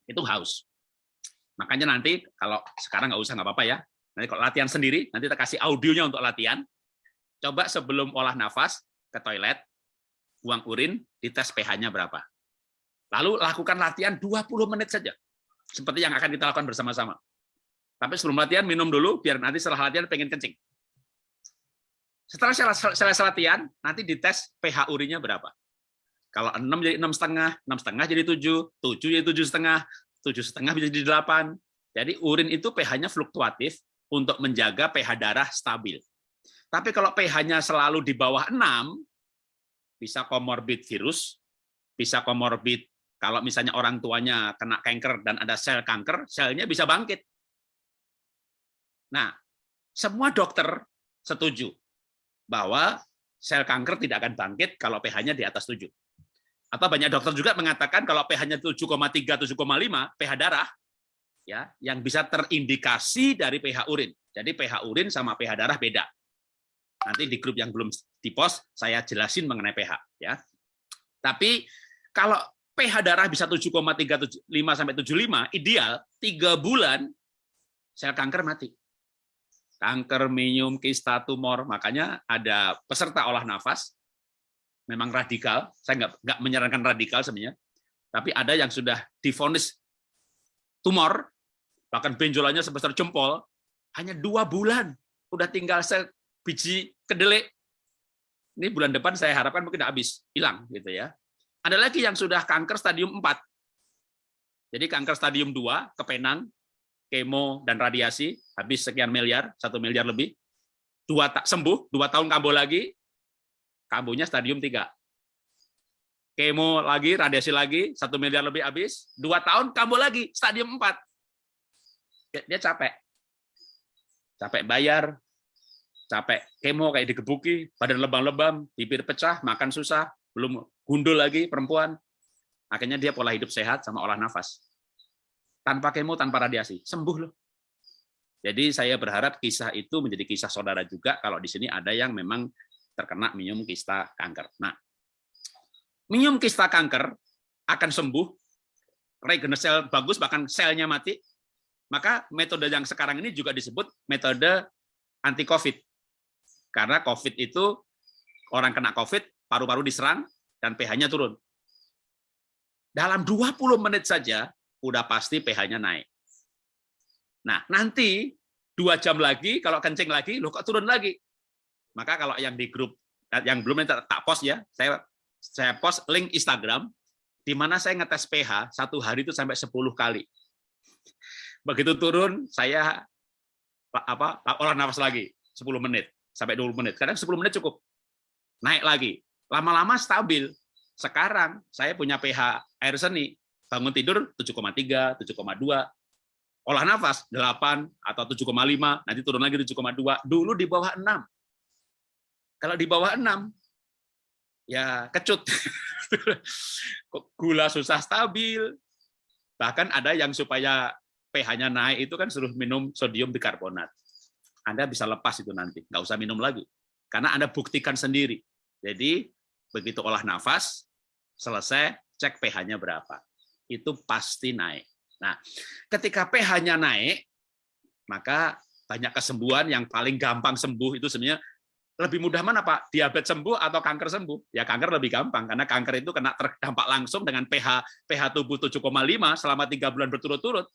Itu haus. Makanya nanti kalau sekarang nggak usah nggak apa-apa ya. Nanti kalau latihan sendiri, nanti kita kasih audionya untuk latihan. Coba sebelum olah nafas ke toilet, buang urin, dites pH-nya berapa. Lalu lakukan latihan 20 menit saja. Seperti yang akan kita lakukan bersama-sama. Tapi sebelum latihan minum dulu, biar nanti setelah latihan pengen kencing. Setelah selesai latihan, nanti dites pH urinnya berapa. Kalau 6 jadi enam setengah, enam setengah jadi 7, 7 jadi tujuh setengah, tujuh setengah bisa jadi 8. Jadi urin itu pH-nya fluktuatif untuk menjaga pH darah stabil. Tapi kalau pH-nya selalu di bawah 6, bisa komorbid virus, bisa komorbid kalau misalnya orang tuanya kena kanker dan ada sel kanker, selnya bisa bangkit. Nah, semua dokter setuju bahwa sel kanker tidak akan bangkit kalau pH-nya di atas 7. Atau banyak dokter juga mengatakan kalau pH-nya 7,3 7,5 pH darah ya yang bisa terindikasi dari pH urin. Jadi pH urin sama pH darah beda. Nanti di grup yang belum di post saya jelasin mengenai pH ya. Tapi kalau pH darah bisa 7,35 sampai 75 ideal 3 bulan sel kanker mati. Kanker, minum, kista, tumor. Makanya ada peserta olah nafas memang radikal. Saya nggak nggak menyarankan radikal sebenarnya, tapi ada yang sudah difonis tumor, bahkan benjolannya sebesar jempol, hanya dua bulan, udah tinggal biji kedelai. Ini bulan depan saya harapkan mungkin habis, hilang gitu ya. Ada lagi yang sudah kanker stadium 4. Jadi kanker stadium 2, kepenang, kemo dan radiasi, habis sekian miliar, satu miliar lebih. Dua tak sembuh, dua tahun kambuh lagi, kambuhnya stadium 3. Kemo lagi, radiasi lagi, satu miliar lebih habis, dua tahun kambuh lagi, stadium 4. Dia capek. Capek bayar, capek kemo kayak digebuki, badan lebam-lebam, bibir pecah, makan susah, belum gundul lagi perempuan. Akhirnya dia pola hidup sehat sama olah nafas. Tanpa kemo, tanpa radiasi, sembuh loh. Jadi saya berharap kisah itu menjadi kisah saudara juga kalau di sini ada yang memang terkena minum kista kanker. Nah, minum kista kanker akan sembuh, regenerasi sel bagus, bahkan selnya mati, maka metode yang sekarang ini juga disebut metode anti-COVID. Karena COVID itu, orang kena COVID, paru-paru diserang, dan pH-nya turun. Dalam 20 menit saja, udah pasti pH-nya naik. Nah, nanti dua jam lagi, kalau kencing lagi, lo kok turun lagi? Maka kalau yang di grup yang belum tak, tak post ya, saya saya post link Instagram di mana saya ngetes pH satu hari itu sampai 10 kali. Begitu turun saya apa olah nafas lagi 10 menit sampai 20 menit. Kadang 10 menit cukup. Naik lagi. Lama-lama stabil. Sekarang saya punya pH air seni bangun tidur 7,3, 7,2, olah nafas 8 atau 7,5, nanti turun lagi 7,2. Dulu di bawah 6. Kalau di bawah 6, ya kecut. Gula susah stabil. Bahkan ada yang supaya pH-nya naik itu kan suruh minum sodium bikarbonat. Anda bisa lepas itu nanti, nggak usah minum lagi. Karena Anda buktikan sendiri. Jadi begitu olah nafas, selesai, cek pH-nya berapa. Itu pasti naik. Nah, ketika pH-nya naik, maka banyak kesembuhan yang paling gampang sembuh itu sebenarnya lebih mudah mana Pak? Diabetes sembuh atau kanker sembuh? Ya kanker lebih gampang karena kanker itu kena terdampak langsung dengan pH pH tubuh 7,5 selama tiga bulan berturut-turut.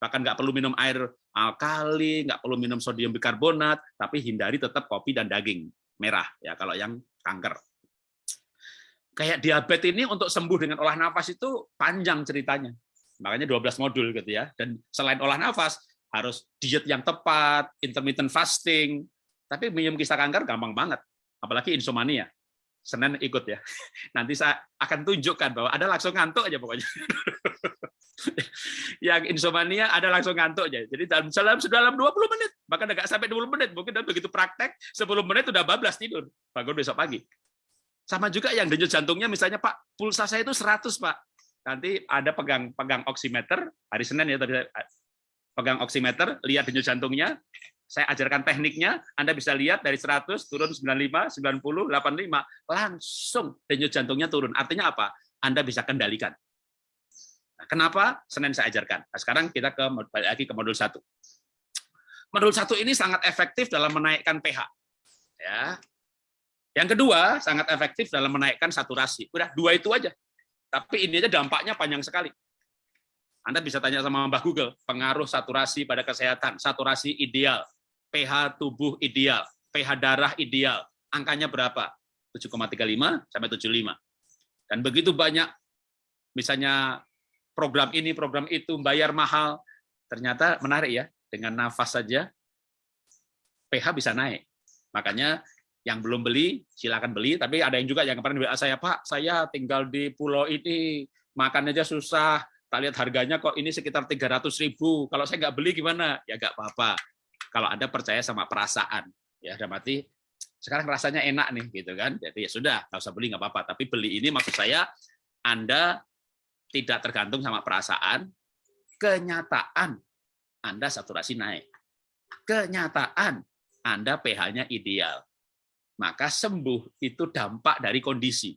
Bahkan nggak perlu minum air alkali, nggak perlu minum sodium bikarbonat, tapi hindari tetap kopi dan daging merah ya kalau yang kanker. Kayak diabetes ini untuk sembuh dengan olah nafas itu panjang ceritanya. Makanya 12 modul gitu ya. Dan selain olah nafas harus diet yang tepat, intermittent fasting, tapi minum kisah kanker gampang banget, apalagi insomnia. Senin ikut ya. Nanti saya akan tunjukkan bahwa ada langsung ngantuk aja pokoknya. yang insomnia ada langsung ngantuk aja. Jadi dalam dalam dalam 20 menit, bahkan nggak sampai 20 menit, mungkin dan begitu praktek 10 menit udah bablas tidur, bangun besok pagi. Sama juga yang denyut jantungnya misalnya Pak, pulsa saya itu 100 Pak. Nanti ada pegang pegang oximeter hari Senin ya tadi pegang oximeter, lihat denyut jantungnya, saya ajarkan tekniknya, Anda bisa lihat dari 100 turun 95, 90, 85, langsung denyut jantungnya turun. Artinya apa? Anda bisa kendalikan. Nah, kenapa Senin saya ajarkan? Nah, sekarang kita ke lagi ke modul satu. Modul satu ini sangat efektif dalam menaikkan pH. Ya. Yang kedua, sangat efektif dalam menaikkan saturasi. Udah dua itu aja. Tapi ini aja dampaknya panjang sekali. Anda bisa tanya sama Mbah Google, pengaruh saturasi pada kesehatan, saturasi ideal, pH tubuh ideal, pH darah ideal, angkanya berapa? 7,35 sampai 75. Dan begitu banyak, misalnya program ini, program itu, bayar mahal. Ternyata menarik ya, dengan nafas saja pH bisa naik. Makanya yang belum beli, silakan beli. Tapi ada yang juga yang kemarin WA saya, Pak, saya tinggal di pulau ini, makan aja susah. Tak lihat harganya kok ini sekitar 300 ribu. Kalau saya nggak beli gimana? Ya nggak apa-apa. Kalau Anda percaya sama perasaan. Ya, udah mati, sekarang rasanya enak nih, gitu kan. Jadi ya sudah, nggak usah beli nggak apa-apa. Tapi beli ini maksud saya, Anda tidak tergantung sama perasaan, kenyataan Anda saturasi naik. Kenyataan Anda pH-nya ideal. Maka sembuh itu dampak dari kondisi.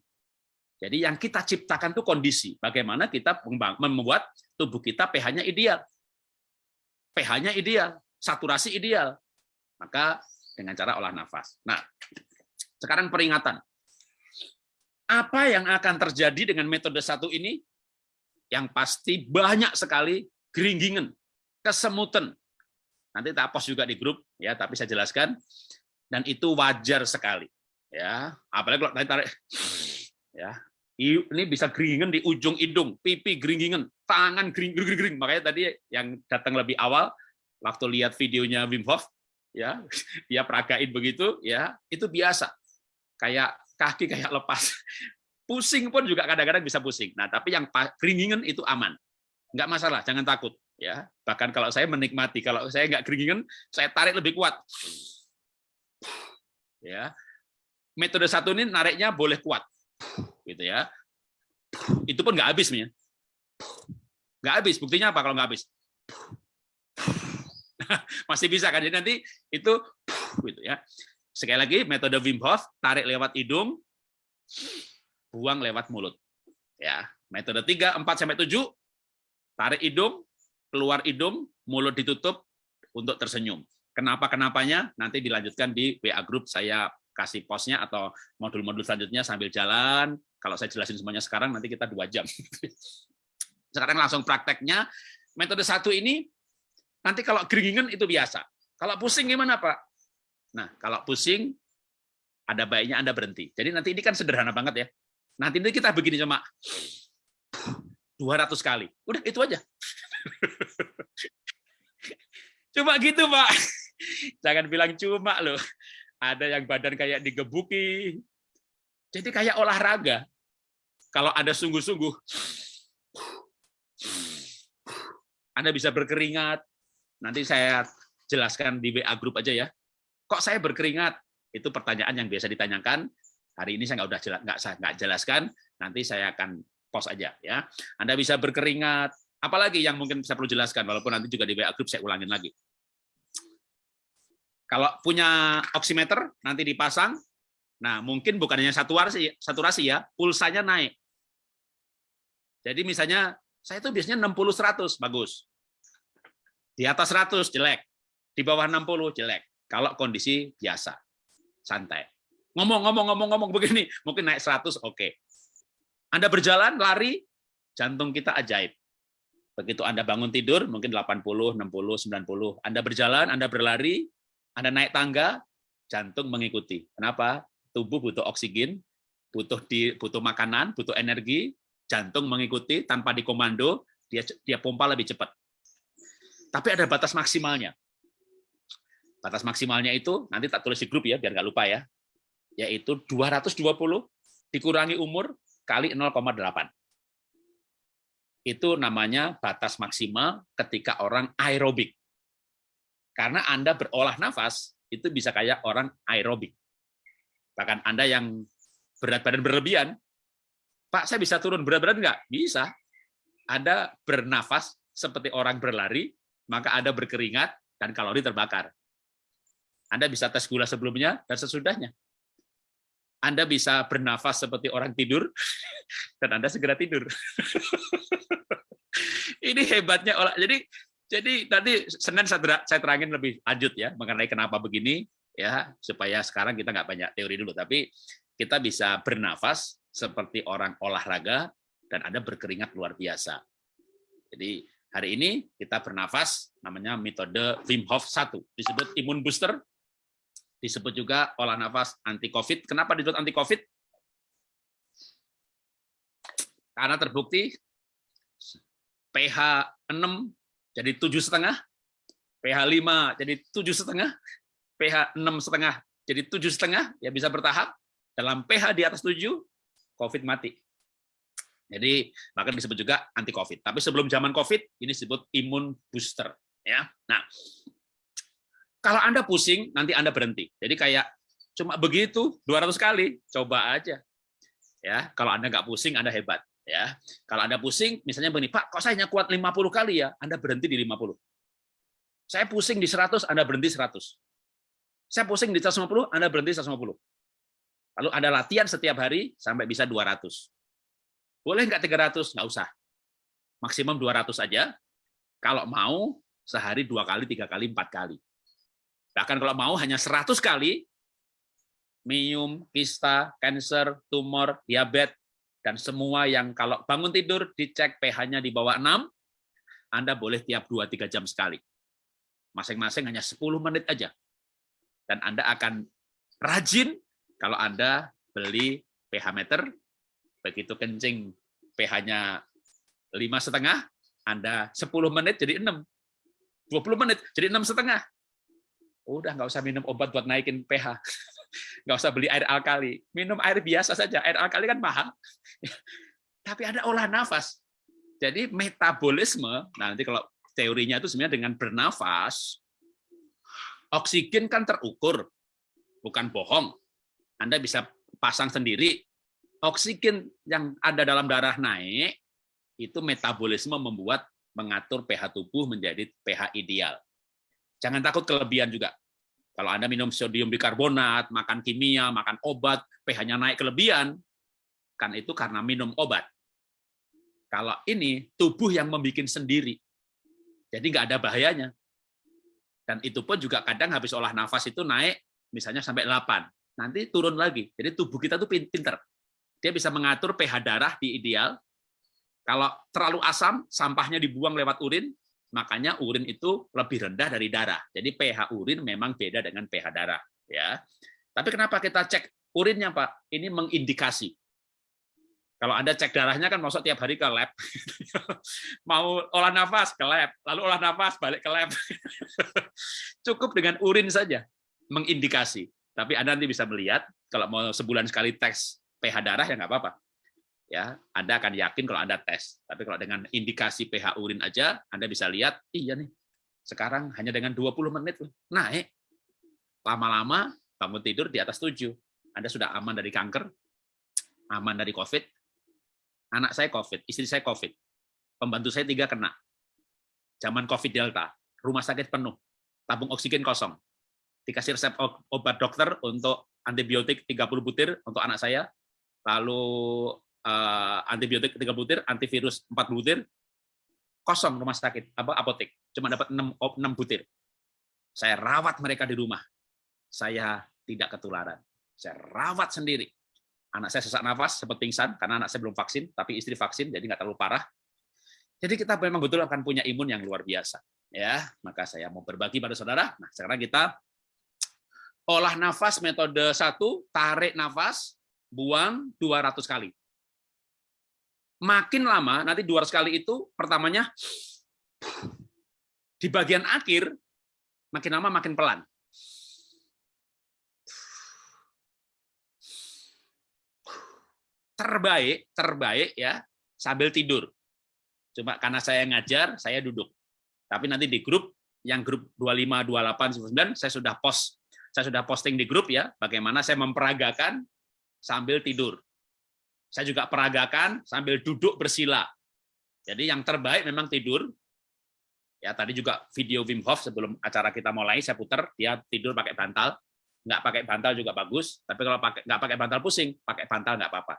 Jadi yang kita ciptakan itu kondisi. Bagaimana kita membuat tubuh kita pH-nya ideal. pH-nya ideal, saturasi ideal. Maka dengan cara olah nafas. Nah, sekarang peringatan. Apa yang akan terjadi dengan metode satu ini? yang pasti banyak sekali geringgingan, kesemutan. Nanti tak post juga di grup ya, tapi saya jelaskan dan itu wajar sekali ya. Apalagi kalau tadi tarik ya. Ini bisa geringgingan di ujung hidung, pipi geringgingan, tangan gering gering gering. Makanya tadi yang datang lebih awal waktu lihat videonya Wim Hof ya, dia peragain begitu ya, itu biasa. Kayak kaki kayak lepas. Pusing pun juga kadang-kadang bisa pusing. Nah, tapi yang keringingan itu aman. Nggak masalah, jangan takut. ya. Bahkan kalau saya menikmati, kalau saya nggak keringingan, saya tarik lebih kuat. Ya. Metode satu ini nariknya boleh kuat. gitu ya. Itu pun nggak habis. Ya. Nggak habis. Buktinya apa kalau nggak habis? Masih bisa kan? Jadi nanti itu gitu ya. Sekali lagi metode Wim Hof, tarik lewat hidung, buang lewat mulut. Ya, metode 3, 4 sampai 7 tarik hidung, keluar hidung, mulut ditutup untuk tersenyum. Kenapa kenapanya nanti dilanjutkan di WA group saya kasih posnya atau modul-modul selanjutnya sambil jalan. Kalau saya jelasin semuanya sekarang nanti kita dua jam. Sekarang langsung prakteknya. Metode satu ini nanti kalau geringan itu biasa. Kalau pusing gimana Pak? Nah kalau pusing ada baiknya Anda berhenti. Jadi nanti ini kan sederhana banget ya. Nanti ini kita begini cuma 200 kali. Udah itu aja. cuma gitu, Pak. Jangan bilang cuma loh. Ada yang badan kayak digebuki. Jadi kayak olahraga. Kalau ada sungguh-sungguh, Anda bisa berkeringat. Nanti saya jelaskan di WA grup aja ya. Kok saya berkeringat? Itu pertanyaan yang biasa ditanyakan. Hari ini saya nggak udah jelas, nggak nggak jelaskan, nanti saya akan post aja ya. Anda bisa berkeringat, apalagi yang mungkin saya perlu jelaskan, walaupun nanti juga di WA group saya ulangin lagi. Kalau punya oximeter nanti dipasang, nah mungkin bukan hanya saturasi, saturasi ya, pulsanya naik. Jadi misalnya saya itu biasanya 60 100 bagus. Di atas 100 jelek, di bawah 60 jelek. Kalau kondisi biasa, santai. Ngomong-ngomong-ngomong-ngomong begini, mungkin naik 100, oke. Okay. Anda berjalan, lari, jantung kita ajaib. Begitu Anda bangun tidur, mungkin 80, 60, 90. Anda berjalan, Anda berlari, Anda naik tangga, jantung mengikuti. Kenapa? Tubuh butuh oksigen, butuh di, butuh makanan, butuh energi, jantung mengikuti tanpa dikomando, dia dia pompa lebih cepat. Tapi ada batas maksimalnya. Batas maksimalnya itu nanti tak tulis di grup ya biar nggak lupa ya yaitu 220 dikurangi umur kali 0,8. itu namanya batas maksimal ketika orang aerobik. Karena Anda berolah nafas, itu bisa kayak orang aerobik. Bahkan Anda yang berat badan berlebihan, Pak, saya bisa turun berat badan nggak? Bisa. Anda bernafas seperti orang berlari, maka Anda berkeringat dan kalori terbakar. Anda bisa tes gula sebelumnya dan sesudahnya. Anda bisa bernafas seperti orang tidur, dan Anda segera tidur. Ini hebatnya olah. Jadi jadi nanti Senin saya terangin lebih lanjut ya mengenai kenapa begini ya supaya sekarang kita nggak banyak teori dulu tapi kita bisa bernafas seperti orang olahraga dan Anda berkeringat luar biasa. Jadi hari ini kita bernafas namanya metode Wim Hof 1 disebut imun booster disebut juga olah nafas anti covid. Kenapa disebut anti covid? Karena terbukti pH 6 jadi tujuh setengah, pH 5 jadi tujuh setengah, pH enam setengah jadi tujuh setengah, ya bisa bertahap. Dalam pH di atas 7, COVID mati. Jadi maka disebut juga anti COVID. Tapi sebelum zaman COVID ini disebut imun booster. Ya, nah kalau anda pusing nanti anda berhenti. Jadi kayak cuma begitu 200 kali, coba aja. Ya, kalau anda nggak pusing anda hebat. Ya, kalau anda pusing, misalnya begini, Pak, kok saya hanya kuat 50 kali ya? Anda berhenti di 50. Saya pusing di 100, Anda berhenti 100. Saya pusing di 150, Anda berhenti 150. Lalu Anda latihan setiap hari sampai bisa 200. Boleh nggak 300? Nggak usah. Maksimum 200 aja. Kalau mau, sehari dua kali, tiga kali, empat kali. Bahkan kalau mau hanya 100 kali, minum, kista, cancer, tumor, diabetes, dan semua yang kalau bangun tidur dicek pH-nya di bawah 6, Anda boleh tiap 2-3 jam sekali. Masing-masing hanya 10 menit aja. Dan Anda akan rajin kalau Anda beli pH meter, begitu kencing pH-nya lima setengah, Anda 10 menit jadi 6. 20 menit jadi enam setengah. Udah nggak usah minum obat buat naikin pH. Nggak usah beli air alkali. Minum air biasa saja. Air alkali kan mahal. Tapi ada olah nafas. Jadi metabolisme, nah nanti kalau teorinya itu sebenarnya dengan bernafas, oksigen kan terukur, bukan bohong. Anda bisa pasang sendiri, oksigen yang ada dalam darah naik, itu metabolisme membuat mengatur pH tubuh menjadi pH ideal. Jangan takut kelebihan juga. Kalau Anda minum sodium bikarbonat, makan kimia, makan obat, pH-nya naik kelebihan, kan itu karena minum obat. Kalau ini, tubuh yang membuat sendiri. Jadi nggak ada bahayanya. Dan itu pun juga kadang habis olah nafas itu naik, misalnya sampai 8 nanti turun lagi. Jadi tubuh kita tuh pinter. Dia bisa mengatur pH darah di ideal. Kalau terlalu asam, sampahnya dibuang lewat urin, makanya urin itu lebih rendah dari darah. Jadi pH urin memang beda dengan pH darah. Ya. Tapi kenapa kita cek urinnya, Pak? Ini mengindikasi. Kalau Anda cek darahnya kan masuk tiap hari ke lab. Mau olah nafas ke lab, lalu olah nafas balik ke lab. Cukup dengan urin saja mengindikasi. Tapi Anda nanti bisa melihat kalau mau sebulan sekali tes pH darah ya nggak apa-apa. Ya, Anda akan yakin kalau Anda tes. Tapi kalau dengan indikasi pH urin aja, Anda bisa lihat, iya nih, sekarang hanya dengan 20 menit naik. Lama-lama bangun tidur di atas 7. Anda sudah aman dari kanker, aman dari COVID. Anak saya COVID, istri saya COVID. Pembantu saya tiga kena. Zaman COVID Delta, rumah sakit penuh, tabung oksigen kosong dikasih resep obat dokter untuk antibiotik 30 butir untuk anak saya, lalu uh, antibiotik 30 butir, antivirus 4 butir, kosong rumah sakit, apa apotek, cuma dapat 6, 6 butir. Saya rawat mereka di rumah. Saya tidak ketularan. Saya rawat sendiri. Anak saya sesak nafas, sempat pingsan, karena anak saya belum vaksin, tapi istri vaksin, jadi nggak terlalu parah. Jadi kita memang betul akan punya imun yang luar biasa. ya Maka saya mau berbagi pada saudara. Nah, sekarang kita Olah nafas metode satu, tarik nafas, buang 200 kali. Makin lama, nanti 200 kali itu pertamanya di bagian akhir, makin lama makin pelan. Terbaik, terbaik ya, sambil tidur. Cuma karena saya ngajar, saya duduk. Tapi nanti di grup yang grup 25, 28, 99 saya sudah post, saya sudah posting di grup ya, bagaimana saya memperagakan sambil tidur. Saya juga peragakan sambil duduk bersila. Jadi yang terbaik memang tidur. Ya, tadi juga video Wim Hof sebelum acara kita mulai saya putar, dia tidur pakai bantal. Nggak pakai bantal juga bagus, tapi kalau pakai nggak pakai bantal pusing, pakai bantal nggak apa-apa.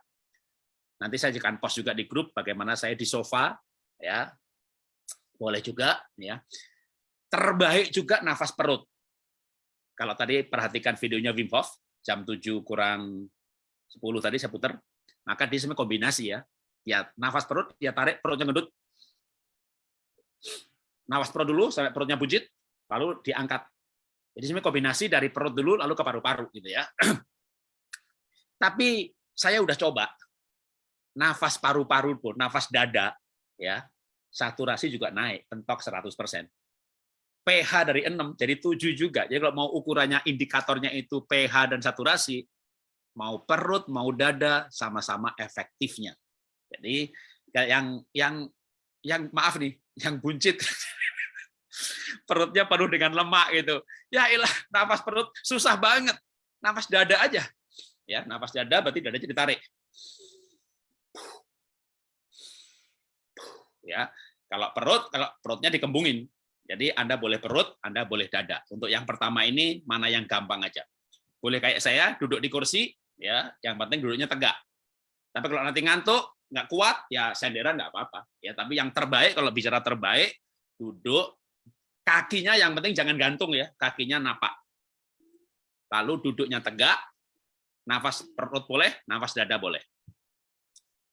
Nanti saya akan post juga di grup bagaimana saya di sofa ya. Boleh juga ya. Terbaik juga nafas perut. Kalau tadi perhatikan videonya Wim Hof jam 7 kurang 10 tadi saya putar, maka dia sebenarnya kombinasi ya. Ya nafas perut, ya tarik perutnya ngedut. Nafas perut dulu sampai perutnya bujit, lalu diangkat. Jadi sebenarnya kombinasi dari perut dulu lalu ke paru-paru gitu ya. Tapi saya udah coba nafas paru-paru pun, nafas dada ya, saturasi juga naik, pentok 100%. pH dari 6 jadi 7 juga. Jadi kalau mau ukurannya indikatornya itu pH dan saturasi, mau perut, mau dada sama-sama efektifnya. Jadi yang yang yang maaf nih, yang buncit perutnya penuh dengan lemak gitu. Ya ilah, nafas perut susah banget. Nafas dada aja. Ya, nafas dada berarti dadanya ditarik. Ya, kalau perut, kalau perutnya dikembungin. Jadi Anda boleh perut, Anda boleh dada. Untuk yang pertama ini mana yang gampang aja. Boleh kayak saya duduk di kursi, ya, yang penting duduknya tegak. Tapi kalau nanti ngantuk, nggak kuat, ya senderan nggak apa-apa. Ya, tapi yang terbaik kalau bicara terbaik, duduk kakinya yang penting jangan gantung ya, kakinya napak. Lalu duduknya tegak, nafas perut boleh, nafas dada boleh.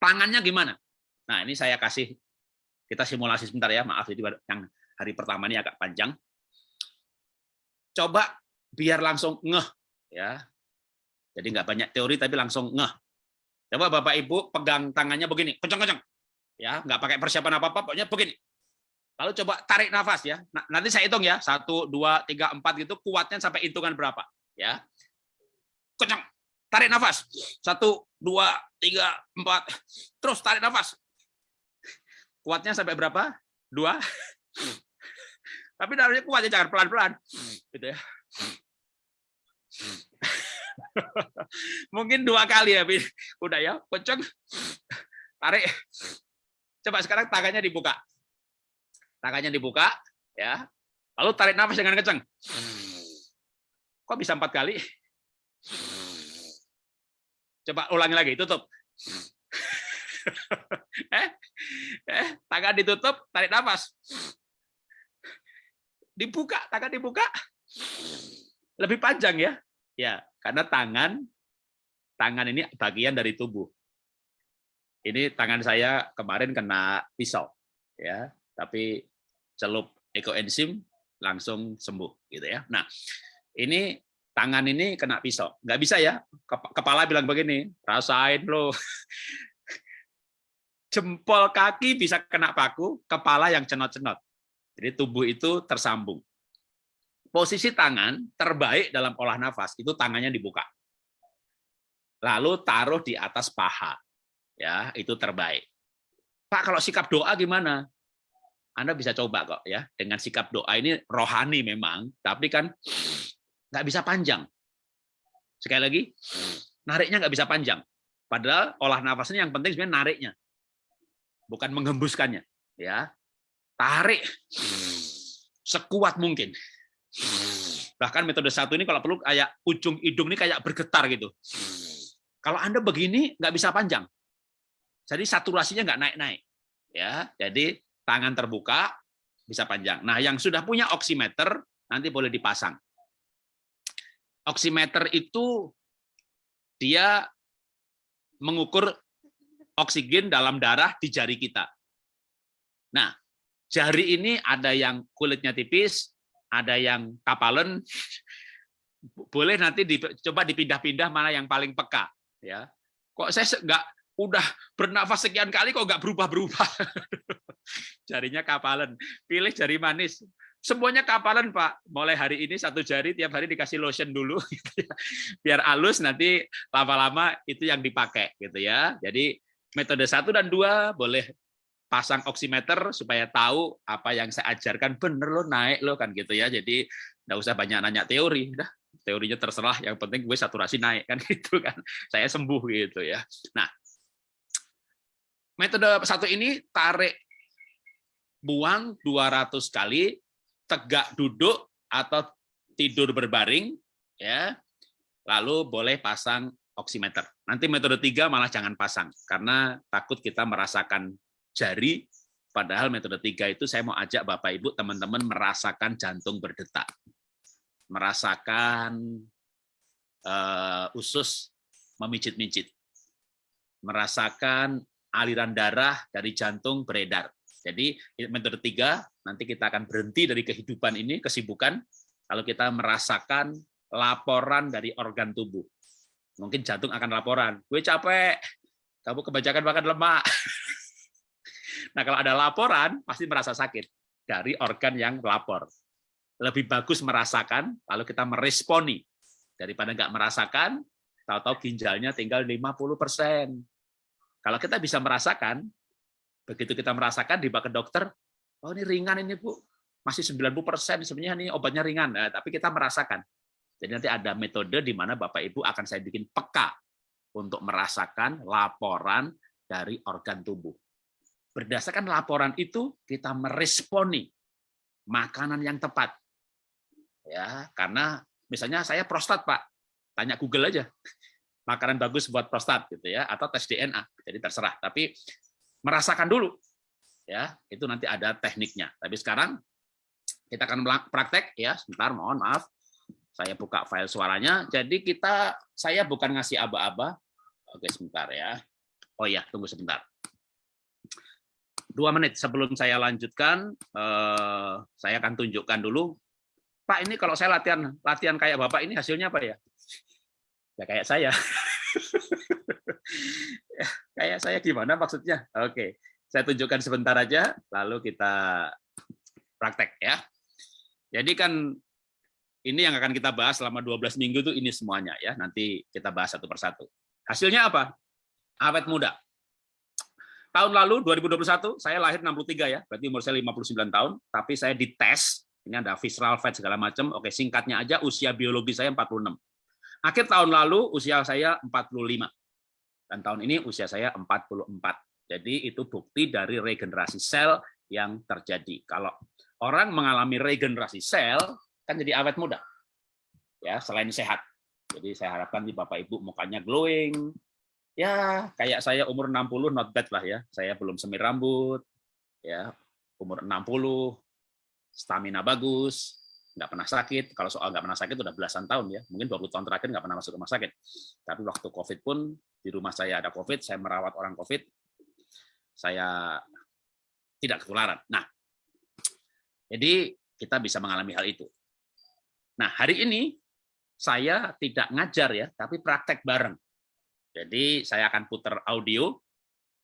Tangannya gimana? Nah, ini saya kasih kita simulasi sebentar ya, maaf jadi yang hari pertama ini agak panjang. Coba biar langsung ngeh ya. Jadi nggak banyak teori tapi langsung ngeh. Coba Bapak Ibu pegang tangannya begini, kencang-kencang. Ya, nggak pakai persiapan apa-apa, pokoknya begini. Lalu coba tarik nafas ya. Nah, nanti saya hitung ya, satu, dua, tiga, empat gitu, kuatnya sampai hitungan berapa. Ya, kencang, tarik nafas. Satu, dua, tiga, empat. Terus tarik nafas. Kuatnya sampai berapa? Dua. Tapi nariknya kuat ya, jangan pelan-pelan. Gitu ya. Mungkin dua kali ya, udah ya, kencang, tarik. Coba sekarang tangannya dibuka tangannya dibuka, ya, lalu tarik nafas dengan kencang. Kok bisa empat kali? Coba ulangi lagi, tutup. eh, eh, tangan ditutup, tarik nafas. Dibuka, tangan dibuka. Lebih panjang ya. Ya, karena tangan tangan ini bagian dari tubuh. Ini tangan saya kemarin kena pisau, ya. Tapi celup ekoenzim langsung sembuh gitu ya. Nah, ini tangan ini kena pisau. Nggak bisa ya, kepala bilang begini, rasain lo. Jempol kaki bisa kena paku, kepala yang cenot-cenot. Jadi tubuh itu tersambung. Posisi tangan terbaik dalam olah nafas itu tangannya dibuka. Lalu taruh di atas paha. Ya, itu terbaik. Pak, kalau sikap doa gimana? Anda bisa coba kok ya dengan sikap doa ini rohani memang, tapi kan nggak bisa panjang. Sekali lagi, nariknya nggak bisa panjang. Padahal olah nafasnya yang penting sebenarnya nariknya, bukan menghembuskannya. Ya, tarik sekuat mungkin. Bahkan metode satu ini kalau perlu kayak ujung hidung ini kayak bergetar gitu. Kalau Anda begini nggak bisa panjang. Jadi saturasinya nggak naik-naik. Ya, jadi tangan terbuka bisa panjang. Nah, yang sudah punya oximeter nanti boleh dipasang. Oximeter itu dia mengukur oksigen dalam darah di jari kita. Nah, jari ini ada yang kulitnya tipis, ada yang kapalan. Boleh nanti coba dipindah-pindah mana yang paling peka, ya. Kok saya nggak udah bernafas sekian kali kok nggak berubah-berubah. Jarinya kapalan. Pilih jari manis. Semuanya kapalan, Pak. Mulai hari ini satu jari tiap hari dikasih lotion dulu gitu ya. Biar halus nanti lama-lama itu yang dipakai gitu ya. Jadi metode satu dan dua boleh pasang oximeter supaya tahu apa yang saya ajarkan bener loh naik loh kan gitu ya. Jadi nggak usah banyak nanya teori, dah teorinya terserah. Yang penting gue saturasi naik kan gitu kan. Saya sembuh gitu ya. Nah, metode satu ini tarik buang 200 kali, tegak duduk atau tidur berbaring ya. Lalu boleh pasang oximeter. Nanti metode tiga malah jangan pasang karena takut kita merasakan jari, padahal metode tiga itu saya mau ajak Bapak Ibu teman-teman merasakan jantung berdetak, merasakan uh, usus memijit-mijit, merasakan aliran darah dari jantung beredar. Jadi metode tiga nanti kita akan berhenti dari kehidupan ini kesibukan kalau kita merasakan laporan dari organ tubuh. Mungkin jantung akan laporan, gue capek, kamu kebanyakan makan lemak. Nah, kalau ada laporan, pasti merasa sakit dari organ yang lapor. Lebih bagus merasakan, lalu kita meresponi. Daripada nggak merasakan, tahu-tahu ginjalnya tinggal 50%. Kalau kita bisa merasakan, begitu kita merasakan, dibawa ke dokter, oh ini ringan ini Bu, masih 90% sebenarnya ini obatnya ringan, nah, tapi kita merasakan. Jadi nanti ada metode di mana Bapak Ibu akan saya bikin peka untuk merasakan laporan dari organ tubuh. Berdasarkan laporan itu kita meresponi makanan yang tepat. Ya, karena misalnya saya prostat, Pak. Tanya Google aja. Makanan bagus buat prostat gitu ya atau tes DNA. Jadi terserah, tapi merasakan dulu. Ya, itu nanti ada tekniknya. Tapi sekarang kita akan praktek ya, sebentar mohon maaf. Saya buka file suaranya. Jadi kita saya bukan ngasih aba-aba. Oke, sebentar ya. Oh ya, tunggu sebentar dua menit sebelum saya lanjutkan, eh, saya akan tunjukkan dulu. Pak, ini kalau saya latihan latihan kayak Bapak ini hasilnya apa ya? Ya kayak saya. kayak saya gimana maksudnya? Oke, saya tunjukkan sebentar aja, lalu kita praktek ya. Jadi kan ini yang akan kita bahas selama 12 minggu itu ini semuanya ya. Nanti kita bahas satu persatu. Hasilnya apa? Awet muda. Tahun lalu 2021 saya lahir 63 ya, berarti umur saya 59 tahun, tapi saya dites, ini ada visceral fat segala macam. Oke, singkatnya aja usia biologi saya 46. Akhir tahun lalu usia saya 45. Dan tahun ini usia saya 44. Jadi itu bukti dari regenerasi sel yang terjadi. Kalau orang mengalami regenerasi sel kan jadi awet muda. Ya, selain sehat. Jadi saya harapkan di Bapak Ibu mukanya glowing, ya kayak saya umur 60 not bad lah ya. Saya belum semir rambut, ya umur 60, stamina bagus, nggak pernah sakit. Kalau soal nggak pernah sakit udah belasan tahun ya, mungkin 20 tahun terakhir nggak pernah masuk rumah sakit. Tapi waktu COVID pun di rumah saya ada COVID, saya merawat orang COVID, saya tidak ketularan. Nah, jadi kita bisa mengalami hal itu. Nah, hari ini saya tidak ngajar ya, tapi praktek bareng. Jadi saya akan putar audio,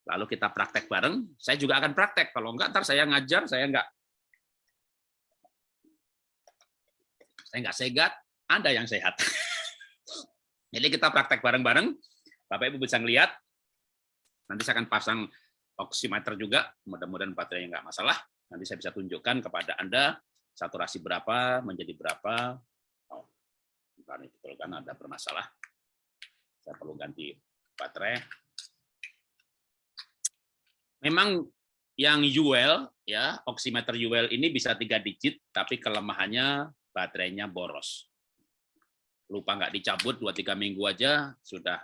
lalu kita praktek bareng. Saya juga akan praktek. Kalau enggak, ntar saya ngajar, saya enggak saya enggak segat, Anda yang sehat. Jadi kita praktek bareng-bareng. Bapak Ibu bisa ngelihat. Nanti saya akan pasang oximeter juga. Mudah-mudahan baterainya enggak masalah. Nanti saya bisa tunjukkan kepada Anda saturasi berapa, menjadi berapa. Oh, ini betul kan ada bermasalah saya perlu ganti baterai. Memang yang UL ya oximeter UL ini bisa tiga digit, tapi kelemahannya baterainya boros. Lupa nggak dicabut dua tiga minggu aja sudah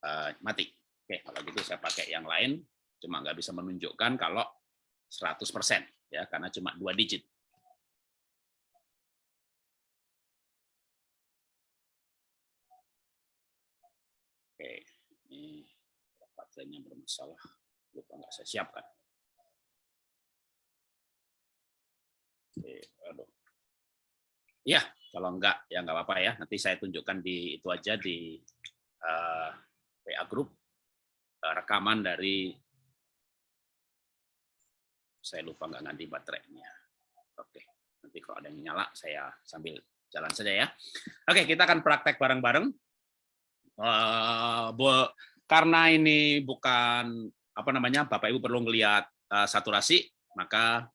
uh, mati. Oke, kalau gitu saya pakai yang lain, cuma nggak bisa menunjukkan kalau 100% ya karena cuma dua digit. Baterainya bermasalah. Lupa nggak saya siapkan. Oke, aduh. Ya, kalau enggak ya nggak apa-apa ya. Nanti saya tunjukkan di itu aja di uh, group uh, rekaman dari saya lupa nggak ganti baterainya. Oke, nanti kalau ada yang nyala saya sambil jalan saja ya. Oke, kita akan praktek bareng-bareng uh, karena ini bukan apa namanya Bapak Ibu perlu melihat uh, saturasi, maka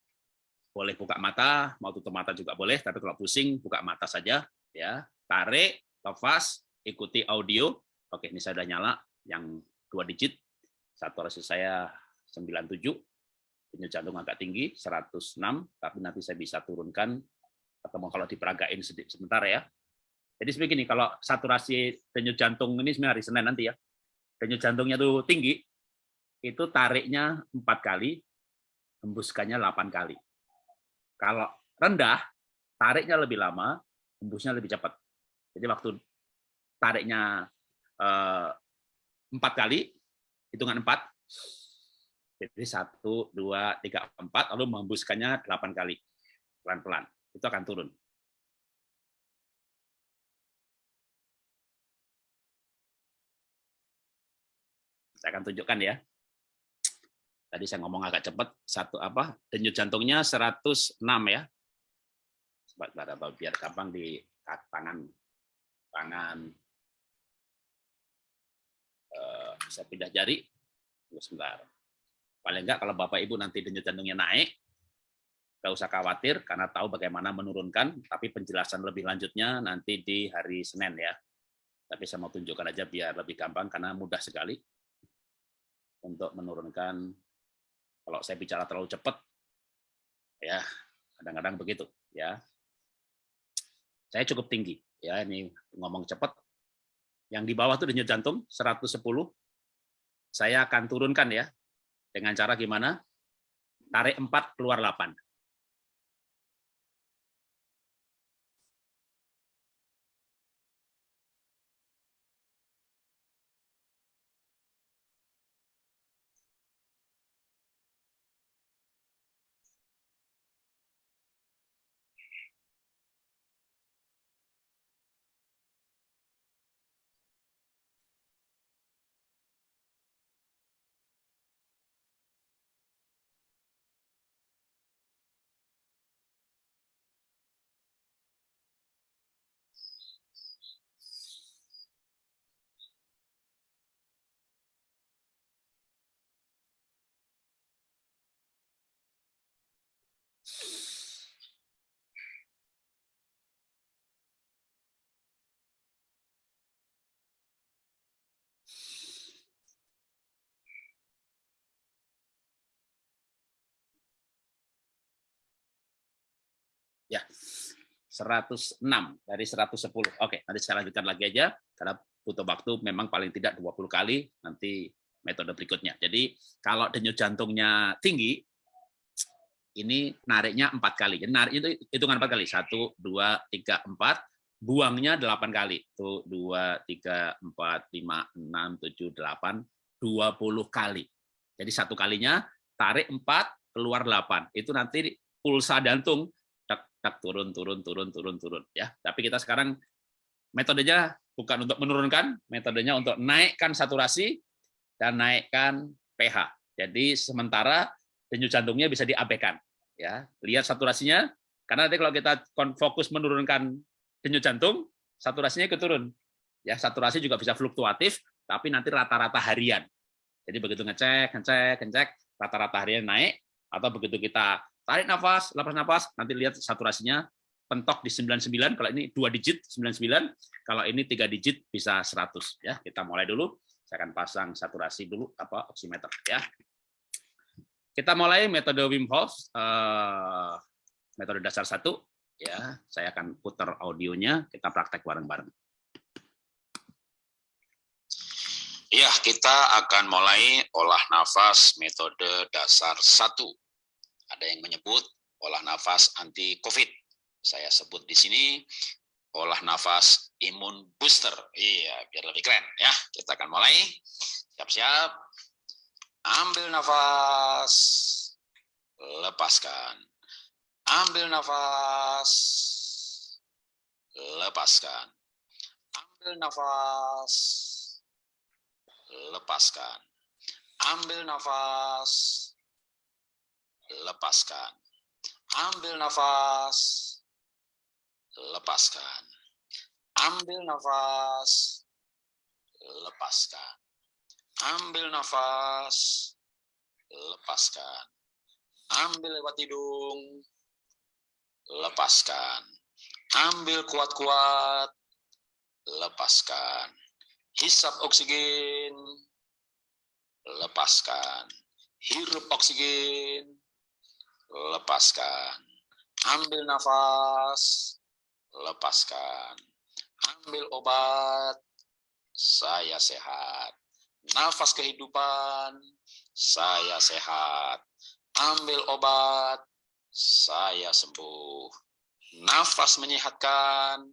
boleh buka mata, mau tutup mata juga boleh, tapi kalau pusing buka mata saja ya. Tarik, lepas, ikuti audio. Oke, ini saya sudah nyala yang dua digit. Saturasi saya 97. Denyut jantung agak tinggi 106, tapi nanti saya bisa turunkan atau kalau diperagain sedikit sebentar ya. Jadi begini, kalau saturasi denyut jantung ini sebenarnya hari Senin nanti ya. Denyut jantungnya tuh tinggi, itu tariknya empat kali, hembuskannya 8 kali. Kalau rendah, tariknya lebih lama, hembusnya lebih cepat. Jadi waktu tariknya eh, empat kali, hitungan empat, jadi satu, dua, tiga, empat, lalu menghembuskannya delapan kali, pelan-pelan. Itu akan turun. Saya akan tunjukkan ya. Tadi saya ngomong agak cepat, satu apa? Denyut jantungnya 106 ya. Sebentar, biar gampang di tangan tangan eh, saya pindah jari. Sebentar. Paling enggak kalau Bapak Ibu nanti denyut jantungnya naik, nggak usah khawatir karena tahu bagaimana menurunkan, tapi penjelasan lebih lanjutnya nanti di hari Senin ya. Tapi saya mau tunjukkan aja biar lebih gampang karena mudah sekali untuk menurunkan kalau saya bicara terlalu cepat, ya kadang-kadang begitu. Ya, saya cukup tinggi. Ya, ini ngomong cepat. Yang di bawah itu denyut jantung 110. Saya akan turunkan ya. Dengan cara gimana? Tarik 4, keluar 8. 106 dari 110. Oke, nanti saya lanjutkan lagi aja karena butuh waktu memang paling tidak 20 kali nanti metode berikutnya. Jadi kalau denyut jantungnya tinggi, ini nariknya empat kali. Jadi narik itu hitungan empat kali. Satu, dua, tiga, empat. Buangnya delapan kali. Tuh, dua, tiga, empat, lima, enam, tujuh, delapan, dua puluh kali. Jadi satu kalinya tarik empat, keluar delapan. Itu nanti pulsa jantung tak turun turun turun turun turun ya. Tapi kita sekarang metodenya bukan untuk menurunkan metodenya untuk naikkan saturasi dan naikkan pH. Jadi sementara denyut jantungnya bisa diabaikan ya. Lihat saturasinya karena nanti kalau kita fokus menurunkan denyut jantung saturasinya ikut turun ya. Saturasi juga bisa fluktuatif tapi nanti rata-rata harian. Jadi begitu ngecek ngecek ngecek rata-rata harian naik atau begitu kita tarik nafas, lepas nafas, nanti lihat saturasinya pentok di 99, kalau ini dua digit 99, kalau ini tiga digit bisa 100 ya. Kita mulai dulu. Saya akan pasang saturasi dulu apa oximeter ya. Kita mulai metode Wim Hof eh, metode dasar satu ya. Saya akan putar audionya, kita praktek bareng-bareng. Ya, kita akan mulai olah nafas metode dasar satu ada yang menyebut olah nafas anti COVID. Saya sebut di sini olah nafas imun booster. Iya, biar lebih keren ya. Kita akan mulai. Siap-siap. Ambil nafas. Lepaskan. Ambil nafas. Lepaskan. Ambil nafas. Lepaskan. Ambil nafas lepaskan. Ambil nafas, lepaskan. Ambil nafas, lepaskan. Ambil nafas, lepaskan. Ambil lewat hidung, lepaskan. Ambil kuat-kuat, lepaskan. Hisap oksigen, lepaskan. Hirup oksigen, lepaskan. Ambil nafas, lepaskan. Ambil obat, saya sehat. Nafas kehidupan, saya sehat. Ambil obat, saya sembuh. Nafas menyehatkan,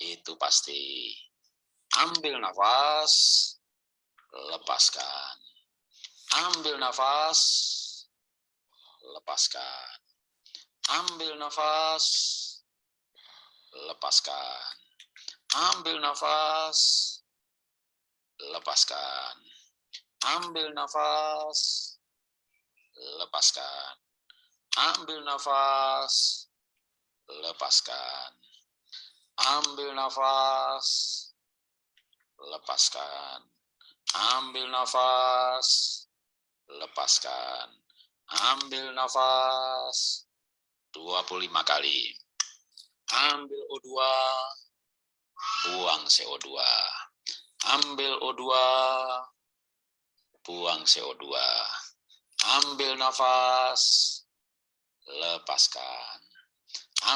itu pasti. Ambil nafas, lepaskan. Ambil nafas, lepaskan. Ambil nafas, lepaskan. Ambil nafas, lepaskan. Ambil nafas, lepaskan. Ambil nafas, lepaskan. Ambil nafas, lepaskan. Ambil nafas, lepaskan. Ambil nafas 25 kali. Ambil O2, buang CO2. Ambil O2, buang CO2. Ambil nafas, lepaskan.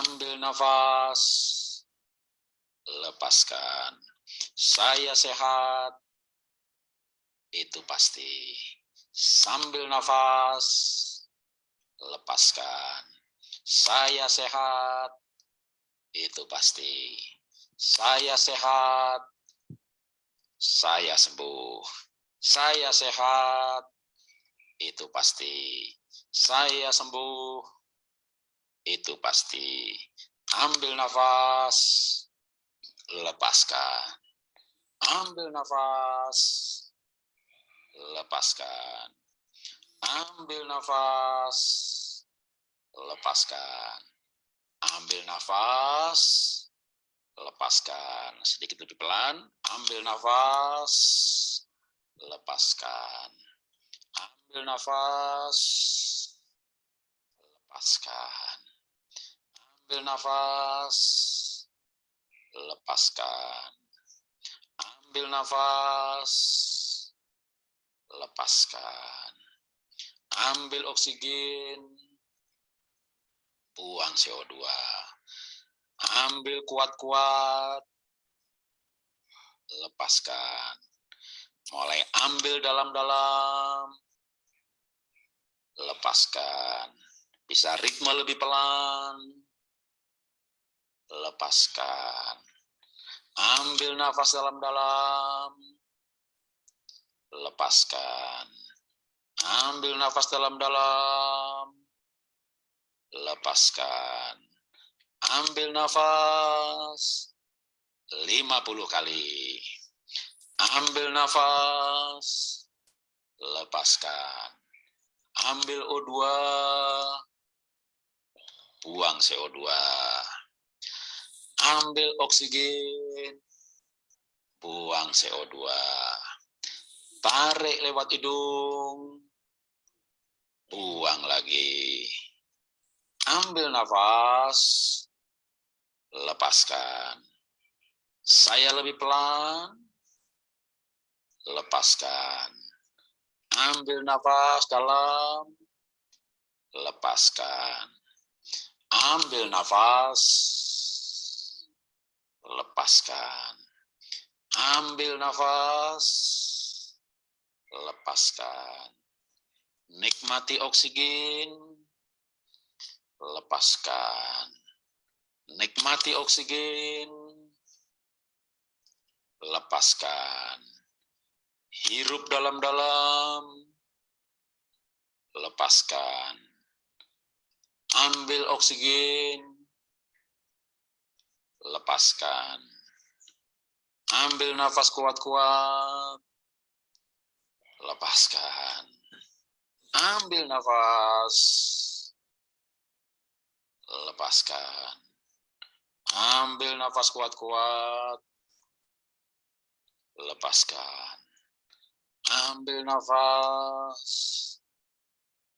Ambil nafas, lepaskan. Saya sehat, itu pasti. Sambil nafas, lepaskan. Saya sehat, itu pasti. Saya sehat, saya sembuh. Saya sehat, itu pasti. Saya sembuh, itu pasti. Ambil nafas, lepaskan. Ambil nafas, lepaskan. Ambil nafas, lepaskan. Ambil nafas, lepaskan. Sedikit lebih pelan. Ambil nafas, lepaskan. Ambil nafas, lepaskan. Ambil nafas, lepaskan. Ambil nafas, lepaskan. Ambil oksigen, buang CO2. Ambil kuat-kuat, lepaskan. Mulai ambil dalam-dalam, lepaskan. Bisa ritme lebih pelan, lepaskan. Ambil nafas dalam-dalam, lepaskan. Ambil nafas dalam-dalam, lepaskan. Ambil nafas 50 kali. Ambil nafas, lepaskan. Ambil O2, buang CO2. Ambil oksigen, buang CO2. Tarik lewat hidung, buang lagi. Ambil nafas, lepaskan. Saya lebih pelan, lepaskan. Ambil nafas dalam, lepaskan. Ambil nafas, lepaskan. Ambil nafas, lepaskan. Nikmati oksigen, lepaskan. Nikmati oksigen, lepaskan. Hirup dalam-dalam, lepaskan. Ambil oksigen, lepaskan. Ambil nafas kuat-kuat, lepaskan. Ambil nafas, lepaskan. Ambil nafas kuat-kuat, lepaskan. Ambil nafas,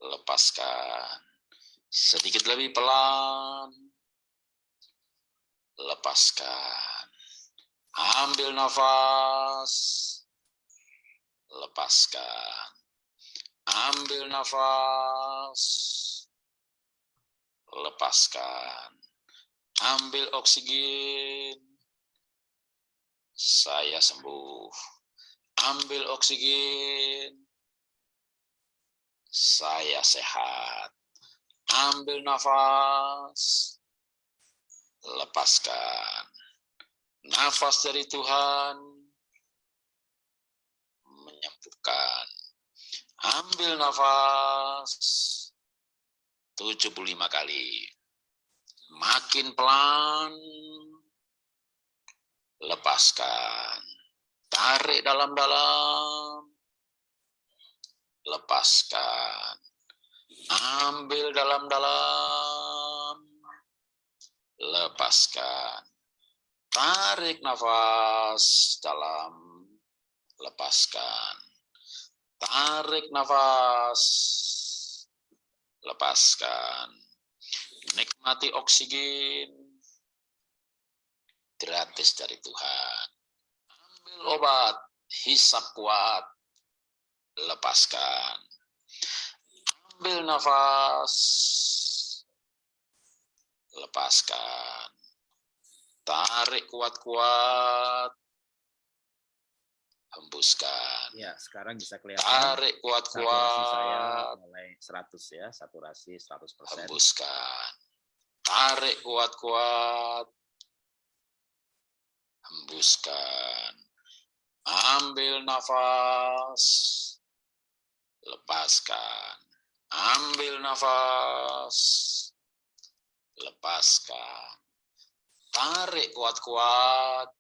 lepaskan. Sedikit lebih pelan, lepaskan. Ambil nafas, lepaskan. Ambil nafas, lepaskan. Ambil oksigen, saya sembuh. Ambil oksigen, saya sehat. Ambil nafas, lepaskan. Nafas dari Tuhan menyembuhkan. Ambil nafas 75 kali. Makin pelan, lepaskan. Tarik dalam-dalam, lepaskan. Ambil dalam-dalam, lepaskan. Tarik nafas dalam, lepaskan. Tarik nafas, lepaskan. Nikmati oksigen gratis dari Tuhan. Ambil obat, hisap kuat, lepaskan. Ambil nafas, lepaskan. Tarik kuat-kuat, hembuskan. Ya, sekarang bisa kelihatan. Tarik Saturasi saya kuat-kuat, mulai 100 ya, saturasi 100%. hembuskan. Tarik kuat-kuat, hembuskan. Ambil nafas, lepaskan. Ambil nafas, lepaskan. Tarik kuat-kuat,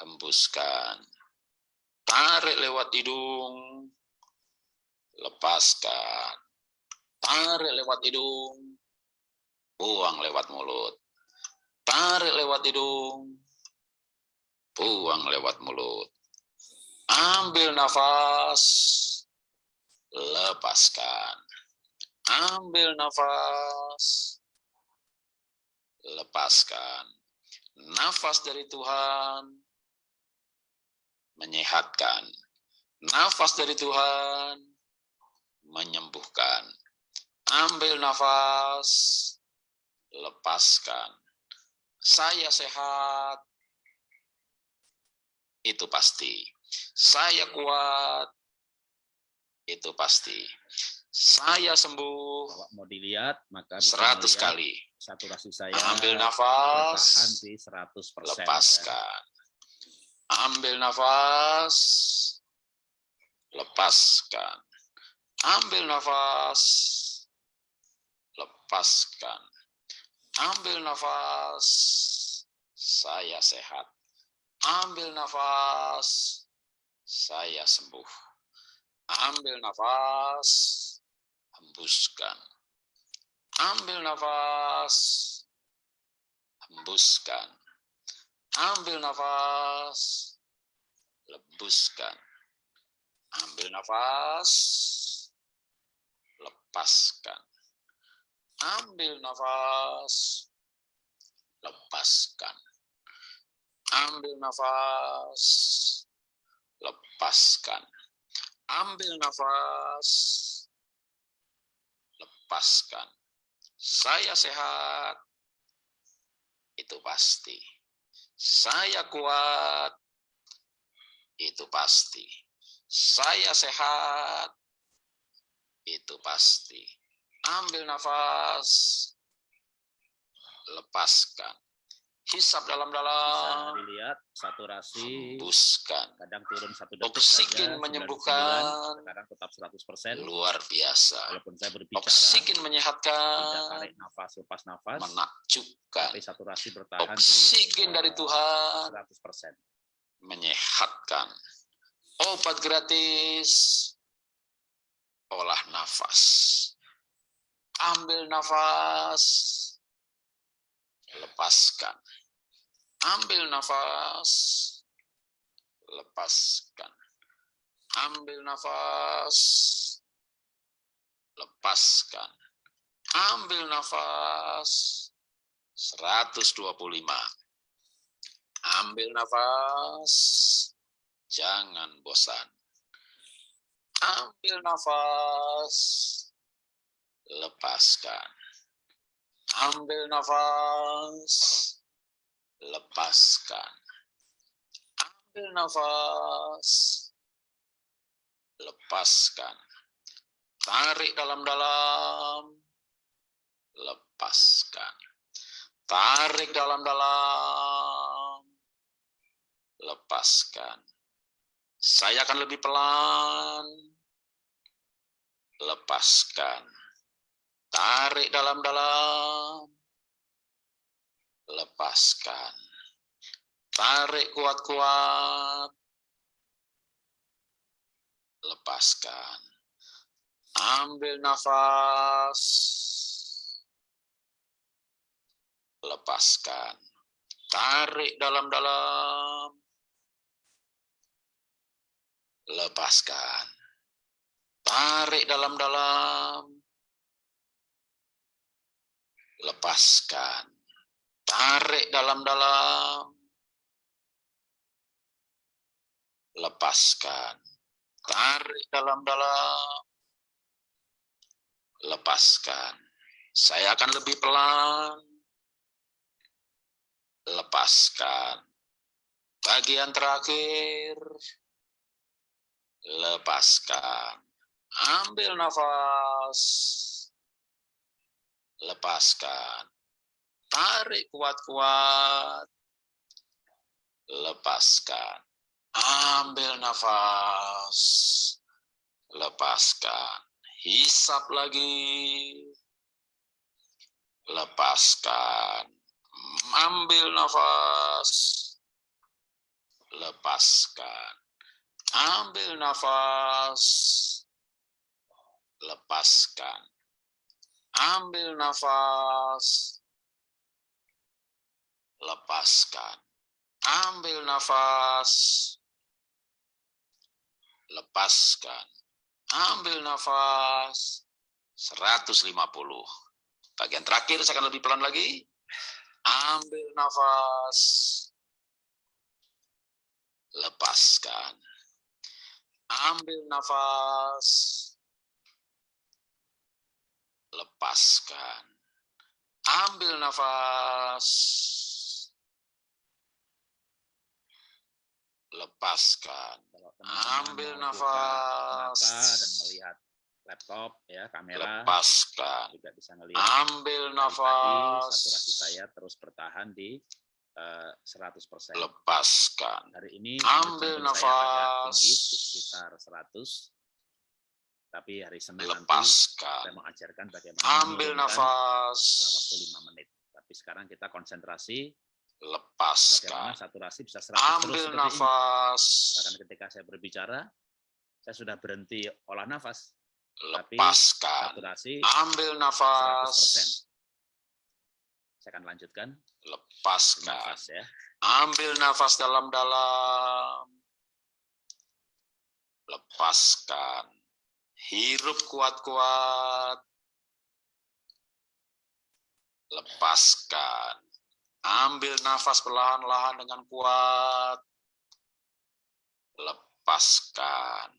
hembuskan. Tarik lewat hidung, lepaskan. Tarik lewat hidung, buang lewat mulut. Tarik lewat hidung, buang lewat mulut. Ambil nafas, lepaskan. Ambil nafas, lepaskan. Nafas dari Tuhan menyehatkan. Nafas dari Tuhan menyembuhkan. Ambil nafas, lepaskan. Saya sehat, itu pasti. Saya kuat, itu pasti. Saya sembuh Kalau mau dilihat, maka bisa 100 melihat kali. saturasi saya Ambil nafas, di 100%. ya. Ambil nafas, lepaskan. Ambil nafas, lepaskan. Ambil nafas, saya sehat. Ambil nafas, saya sembuh. Ambil nafas, hembuskan. Ambil nafas, hembuskan. Ambil nafas, lebuskan. Ambil nafas, lepaskan. Ambil nafas, lepaskan. Ambil nafas, lepaskan. Ambil nafas, lepaskan. Saya sehat, itu pasti. Saya kuat, itu pasti. Saya sehat, itu pasti. Ambil nafas, lepaskan. Hisap Bisa dalam-dalam, dilihat saturasi hembuskan. kadang turun satu detik Oksigen saja, 99, menyembuhkan. sekarang tetap 100%. Luar biasa. Walaupun saya berbicara, Oksigen tidak menyehatkan, tarik nafas, lepas nafas, menakjubkan. tapi saturasi bertahan Oksigen di dari Tuhan 100%. menyehatkan. Obat gratis, olah nafas. Ambil nafas, lepaskan. Ambil nafas, lepaskan. Ambil nafas, lepaskan. Ambil nafas 125. Ambil nafas, jangan bosan. Ambil nafas, lepaskan. Ambil nafas, lepaskan. Ambil nafas, lepaskan. Tarik dalam-dalam, lepaskan. Tarik dalam-dalam, lepaskan. Saya akan lebih pelan, lepaskan. Tarik dalam-dalam, lepaskan. Tarik kuat-kuat, lepaskan. Ambil nafas, lepaskan. Tarik dalam-dalam, lepaskan. Tarik dalam-dalam, lepaskan. Tarik dalam-dalam, lepaskan. Tarik dalam-dalam, lepaskan. Saya akan lebih pelan, lepaskan. Bagian terakhir, lepaskan. Ambil nafas, lepaskan. Tarik kuat-kuat, lepaskan. Ambil nafas, lepaskan. Hisap lagi, lepaskan. Ambil nafas, lepaskan. Ambil nafas, lepaskan. Ambil nafas, lepaskan. Ambil nafas, lepaskan. Ambil nafas, 150. Bagian terakhir saya akan lebih pelan lagi. Ambil nafas, lepaskan. Ambil nafas, lepaskan. Ambil nafas, lepaskan. Kalau Ambil nafas. dan melihat laptop ya kamera Lepaskan. juga bisa melihat. Ambil nafas. saturasi saya terus bertahan di eh, 100%. Lepaskan. Hari ini Ambil agak nafas. tinggi di sekitar 100. Tapi hari Senin nanti Lepaskan. saya mengajarkan bagaimana Ambil dalam waktu nafas. 5 menit. Tapi sekarang kita konsentrasi Lepaskan. saturasi bisa 100 terus Ambil ini. nafas. Bahkan ketika saya berbicara, saya sudah berhenti olah nafas. Tapi Lepaskan. saturasi Ambil nafas. 100%. Saya akan lanjutkan. Lepaskan. Nafas ya. Ambil nafas dalam-dalam. Lepaskan. Hirup kuat-kuat. Lepaskan. Ambil nafas perlahan-lahan dengan kuat. Lepaskan.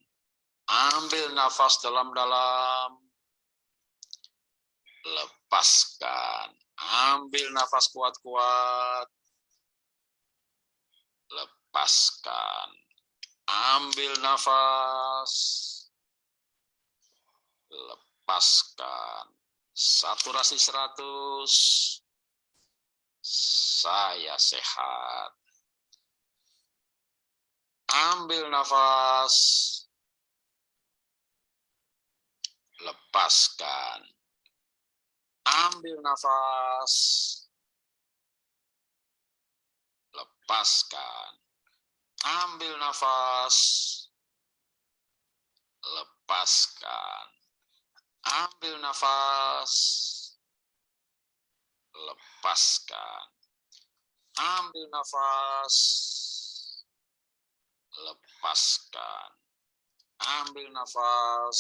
Ambil nafas dalam-dalam. Lepaskan. Ambil nafas kuat-kuat. Lepaskan. Ambil nafas. Lepaskan. Saturasi 100. Saya sehat. Ambil nafas. Lepaskan. Ambil nafas. Lepaskan. Ambil nafas. Lepaskan. Ambil nafas. Lepaskan. Ambil nafas. Lepaskan. Ambil nafas.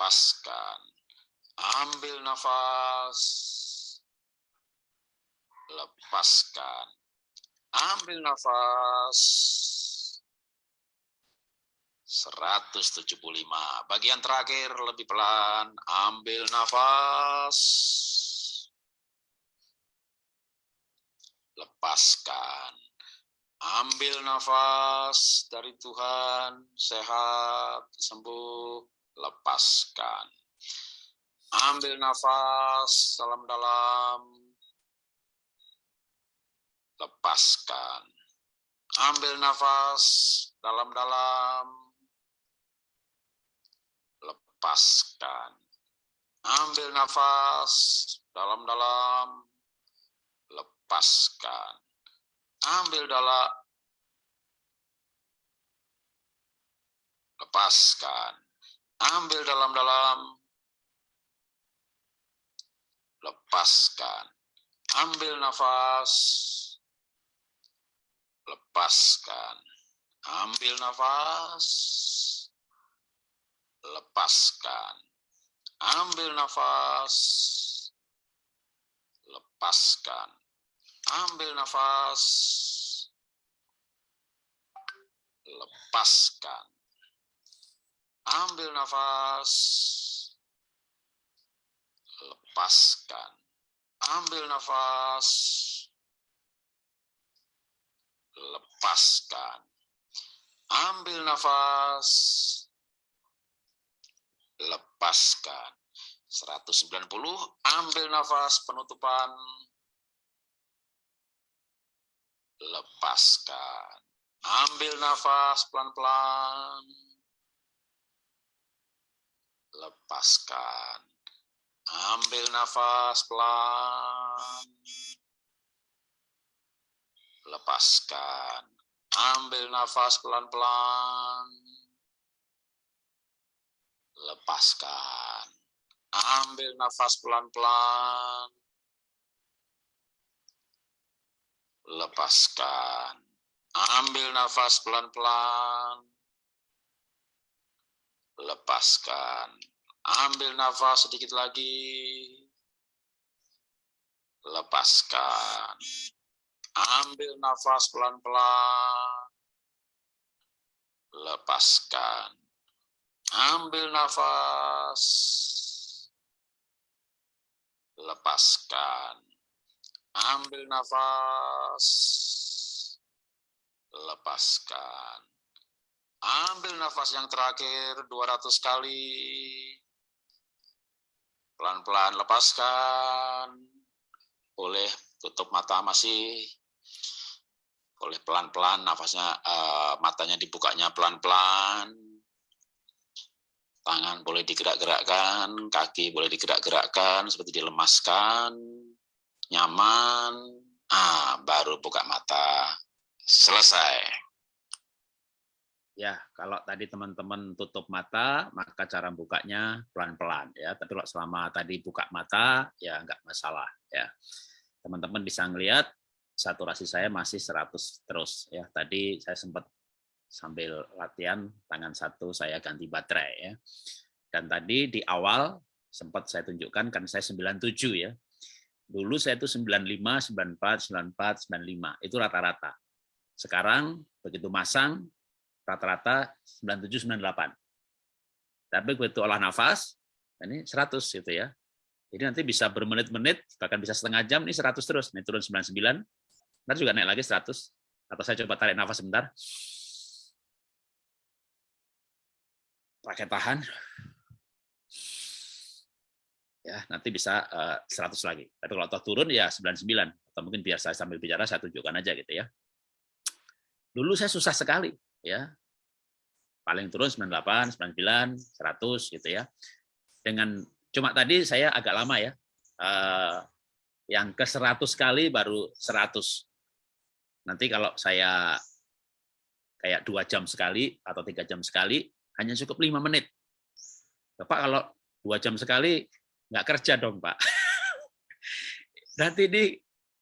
lepaskan. Ambil nafas, lepaskan. Ambil nafas. 175. Bagian terakhir lebih pelan. Ambil nafas. Lepaskan. Ambil nafas dari Tuhan, sehat, sembuh, lepaskan. Ambil nafas dalam-dalam, lepaskan. Ambil nafas dalam-dalam, lepaskan. Ambil nafas dalam-dalam, lepaskan. Ambil dalam, lepaskan. Ambil dalam-dalam, lepaskan. Ambil nafas, lepaskan. Ambil nafas, lepaskan. Ambil nafas, lepaskan. Ambil nafas, lepaskan. Ambil nafas, lepaskan. Ambil nafas, lepaskan. Ambil nafas, lepaskan. 190, ambil nafas penutupan, lepaskan. Ambil nafas pelan-pelan, lepaskan. Ambil nafas pelan, lepaskan. Ambil nafas pelan-pelan, lepaskan. Ambil nafas pelan-pelan, lepaskan. Ambil nafas pelan-pelan, lepaskan. Ambil nafas sedikit lagi, lepaskan. Ambil nafas pelan-pelan, lepaskan. Ambil nafas, lepaskan. Ambil nafas, lepaskan. Ambil nafas yang terakhir 200 kali. Pelan-pelan lepaskan. Boleh tutup mata masih. Boleh pelan-pelan nafasnya uh, matanya dibukanya pelan-pelan. Tangan boleh digerak-gerakkan, kaki boleh digerak-gerakkan seperti dilemaskan nyaman, ah, baru buka mata. Selesai. Ya, kalau tadi teman-teman tutup mata, maka cara bukanya pelan-pelan ya. Tapi kalau selama tadi buka mata, ya nggak masalah ya. Teman-teman bisa ngelihat saturasi saya masih 100 terus ya. Tadi saya sempat sambil latihan tangan satu saya ganti baterai ya. Dan tadi di awal sempat saya tunjukkan kan saya 97 ya. Dulu saya itu 95, 94, 94, 95. Itu rata-rata. Sekarang begitu masang, rata-rata 97, 98. Tapi begitu olah nafas, ini 100 gitu ya. Jadi nanti bisa bermenit-menit, bahkan bisa setengah jam, ini 100 terus. Ini turun 99, nanti juga naik lagi 100. Atau saya coba tarik nafas sebentar. Pakai tahan ya nanti bisa uh, eh, 100 lagi. Tapi kalau toh turun ya 99 atau mungkin biar saya sambil bicara saya tunjukkan aja gitu ya. Dulu saya susah sekali ya. Paling turun 98, 99, 100 gitu ya. Dengan cuma tadi saya agak lama ya. Uh, yang ke 100 kali baru 100. Nanti kalau saya kayak dua jam sekali atau tiga jam sekali hanya cukup lima menit. Bapak kalau dua jam sekali nggak kerja dong Pak. Nanti ini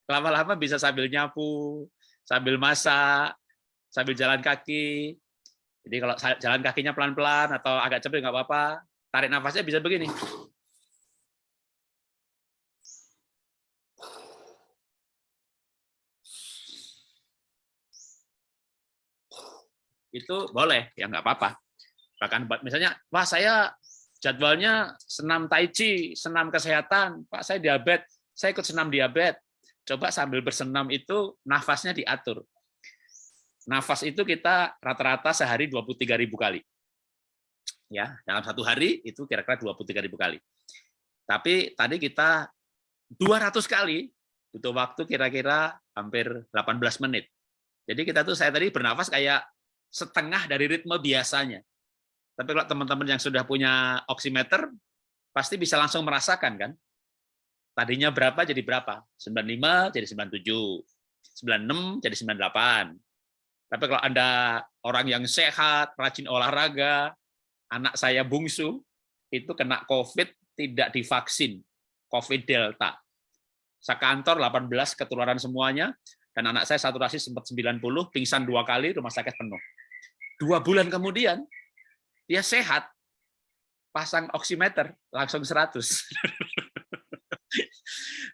lama-lama bisa sambil nyapu, sambil masak, sambil jalan kaki. Jadi kalau jalan kakinya pelan-pelan atau agak cepet nggak apa-apa, tarik nafasnya bisa begini. Itu boleh, ya nggak apa-apa. Bahkan misalnya, wah saya jadwalnya senam tai chi, senam kesehatan, Pak saya diabetes, saya ikut senam diabetes. Coba sambil bersenam itu nafasnya diatur. Nafas itu kita rata-rata sehari 23.000 kali. Ya, dalam satu hari itu kira-kira 23.000 kali. Tapi tadi kita 200 kali butuh waktu kira-kira hampir 18 menit. Jadi kita tuh saya tadi bernafas kayak setengah dari ritme biasanya. Tapi kalau teman-teman yang sudah punya oximeter, pasti bisa langsung merasakan kan? Tadinya berapa jadi berapa? 95 jadi 97, 96 jadi 98. Tapi kalau Anda orang yang sehat, rajin olahraga, anak saya bungsu, itu kena COVID tidak divaksin, COVID Delta. Sekantor 18 ketularan semuanya, dan anak saya saturasi sempat 90, pingsan dua kali, rumah sakit penuh. Dua bulan kemudian, dia sehat, pasang oximeter langsung 100.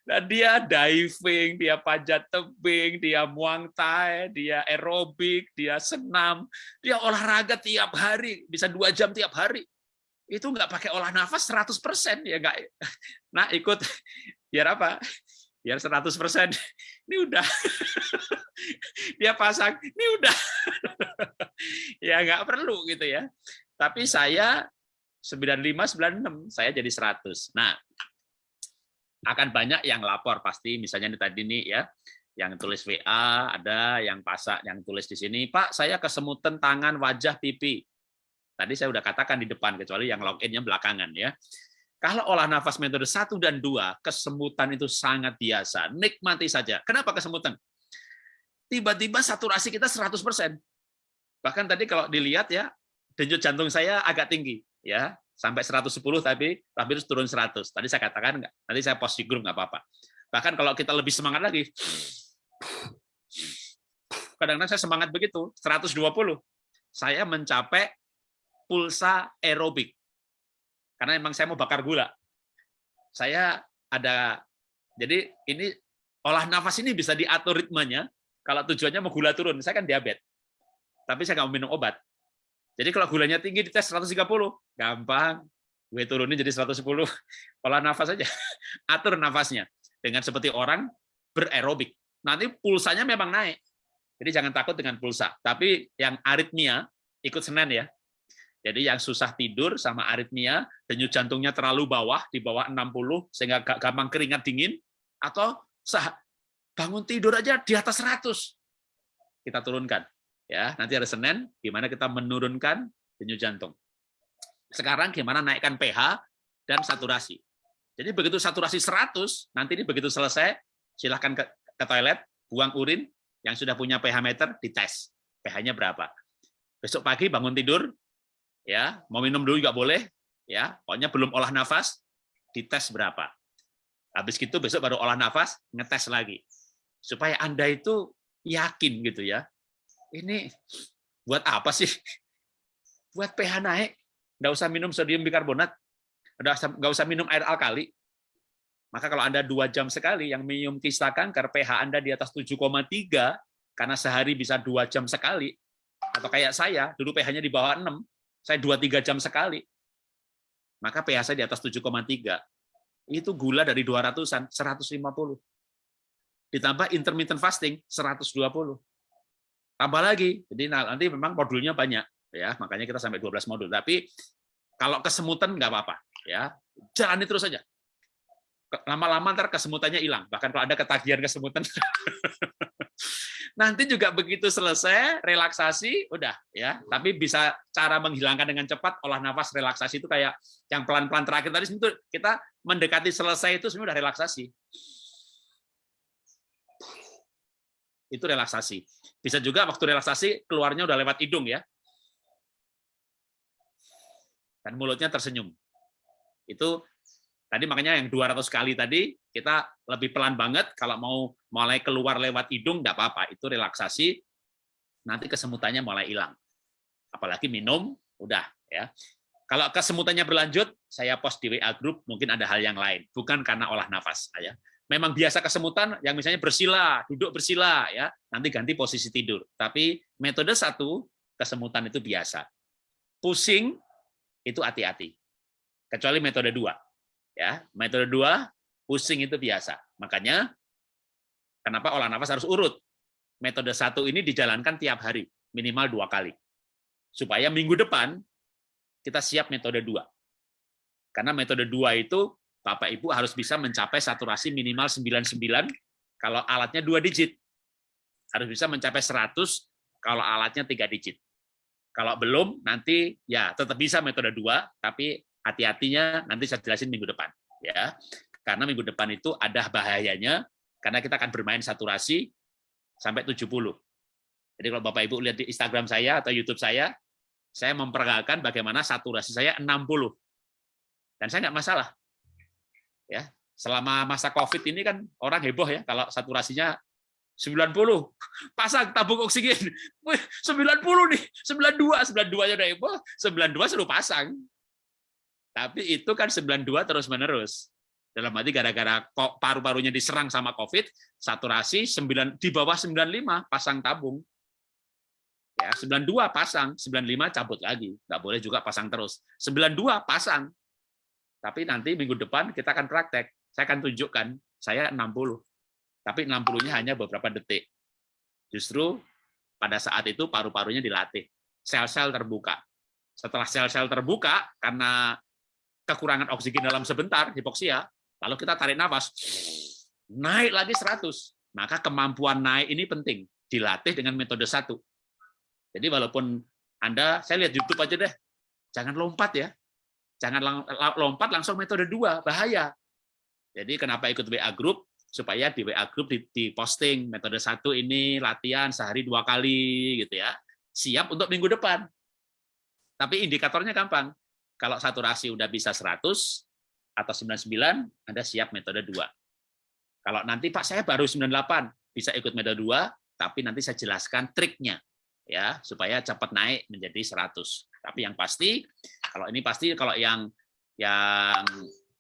Dan dia diving, dia panjat tebing, dia muang thai, dia aerobik, dia senam, dia olahraga tiap hari, bisa dua jam tiap hari. Itu nggak pakai olah nafas 100% ya nggak. Nah ikut biar apa? Biar 100%. Ini udah. Dia pasang, ini udah. Ya nggak perlu gitu ya. Tapi saya 95 96 saya jadi 100. Nah, akan banyak yang lapor pasti misalnya ini tadi nih ya yang tulis WA ada yang pasak yang tulis di sini Pak saya kesemutan tangan wajah pipi. Tadi saya udah katakan di depan kecuali yang loginnya belakangan ya. Kalau olah nafas metode 1 dan 2 kesemutan itu sangat biasa. Nikmati saja. Kenapa kesemutan? Tiba-tiba saturasi kita 100% bahkan tadi kalau dilihat ya denyut jantung saya agak tinggi ya. Sampai 110 tapi tapi turun 100 tadi saya katakan enggak nanti saya post di grup nggak apa-apa. Bahkan kalau kita lebih semangat lagi kadang-kadang saya semangat begitu 120 saya mencapai pulsa aerobik. Karena memang saya mau bakar gula. Saya ada jadi ini olah nafas ini bisa diatur ritmenya kalau tujuannya mau gula turun saya kan diabetes. Tapi saya nggak minum obat jadi kalau gulanya tinggi di tes 130, gampang. Gue turunin jadi 110. Pola nafas aja. Atur nafasnya. Dengan seperti orang bererobik. Nanti pulsanya memang naik. Jadi jangan takut dengan pulsa. Tapi yang aritmia, ikut senen ya. Jadi yang susah tidur sama aritmia, denyut jantungnya terlalu bawah, di bawah 60, sehingga gampang keringat dingin, atau bangun tidur aja di atas 100. Kita turunkan ya nanti hari Senin gimana kita menurunkan denyut jantung. Sekarang gimana naikkan pH dan saturasi. Jadi begitu saturasi 100 nanti ini begitu selesai silahkan ke, ke toilet buang urin yang sudah punya pH meter dites. pH-nya berapa. Besok pagi bangun tidur ya mau minum dulu juga boleh ya. Pokoknya belum olah nafas dites berapa. Habis itu besok baru olah nafas ngetes lagi. Supaya anda itu yakin gitu ya ini buat apa sih? Buat pH naik, nggak usah minum sodium bikarbonat, nggak usah minum air alkali. Maka kalau Anda dua jam sekali yang minum kista kanker, pH Anda di atas 7,3, karena sehari bisa dua jam sekali, atau kayak saya, dulu pH-nya di bawah 6, saya dua tiga jam sekali, maka pH saya di atas 7,3. Itu gula dari 200-an, 150. Ditambah intermittent fasting, 120 tambah lagi. Jadi nanti memang modulnya banyak ya, makanya kita sampai 12 modul. Tapi kalau kesemutan nggak apa-apa ya. Jalani terus saja. Lama-lama ntar kesemutannya hilang. Bahkan kalau ada ketagihan kesemutan nanti juga begitu selesai relaksasi udah ya tapi bisa cara menghilangkan dengan cepat olah nafas relaksasi itu kayak yang pelan-pelan terakhir tadi itu kita mendekati selesai itu sebenarnya udah relaksasi itu relaksasi bisa juga waktu relaksasi keluarnya udah lewat hidung ya. Dan mulutnya tersenyum. Itu tadi makanya yang 200 kali tadi kita lebih pelan banget kalau mau mulai keluar lewat hidung enggak apa-apa, itu relaksasi. Nanti kesemutannya mulai hilang. Apalagi minum udah ya. Kalau kesemutannya berlanjut, saya post di WA group, mungkin ada hal yang lain, bukan karena olah nafas. Ya. Memang biasa kesemutan, yang misalnya bersila, duduk bersila, ya nanti ganti posisi tidur. Tapi metode satu, kesemutan itu biasa. Pusing, itu hati-hati. Kecuali metode dua. Ya, metode dua, pusing itu biasa. Makanya, kenapa olah nafas harus urut? Metode satu ini dijalankan tiap hari, minimal dua kali. Supaya minggu depan, kita siap metode dua. Karena metode dua itu Bapak Ibu harus bisa mencapai saturasi minimal 99 kalau alatnya dua digit. Harus bisa mencapai 100 kalau alatnya tiga digit. Kalau belum, nanti ya tetap bisa metode dua, tapi hati-hatinya nanti saya jelasin minggu depan. ya Karena minggu depan itu ada bahayanya, karena kita akan bermain saturasi sampai 70. Jadi kalau Bapak Ibu lihat di Instagram saya atau YouTube saya, saya memperagakan bagaimana saturasi saya 60. Dan saya nggak masalah. Ya, selama masa Covid ini kan orang heboh ya kalau saturasinya 90. Pasang tabung oksigen. Wih, 90 nih. 92, 92 nya udah heboh, 92 suruh pasang. Tapi itu kan 92 terus-menerus. Dalam arti gara-gara paru-parunya diserang sama COVID, saturasi 9 di bawah 95 pasang tabung. Ya, 92 pasang, 95 cabut lagi. Nggak boleh juga pasang terus. 92 pasang. Tapi nanti minggu depan kita akan praktek. Saya akan tunjukkan, saya 60. Tapi 60-nya hanya beberapa detik. Justru pada saat itu paru-parunya dilatih. Sel-sel terbuka. Setelah sel-sel terbuka, karena kekurangan oksigen dalam sebentar, hipoksia, lalu kita tarik nafas, naik lagi 100. Maka kemampuan naik ini penting. Dilatih dengan metode satu jadi walaupun Anda, saya lihat YouTube aja deh, jangan lompat ya. Jangan lompat langsung metode dua, bahaya. Jadi kenapa ikut WA Group? Supaya di WA Group di, posting metode satu ini latihan sehari dua kali gitu ya. Siap untuk minggu depan. Tapi indikatornya gampang. Kalau saturasi udah bisa 100 atau 99, Anda siap metode dua. Kalau nanti Pak saya baru 98, bisa ikut metode dua, tapi nanti saya jelaskan triknya ya supaya cepat naik menjadi 100. Tapi yang pasti kalau ini pasti kalau yang yang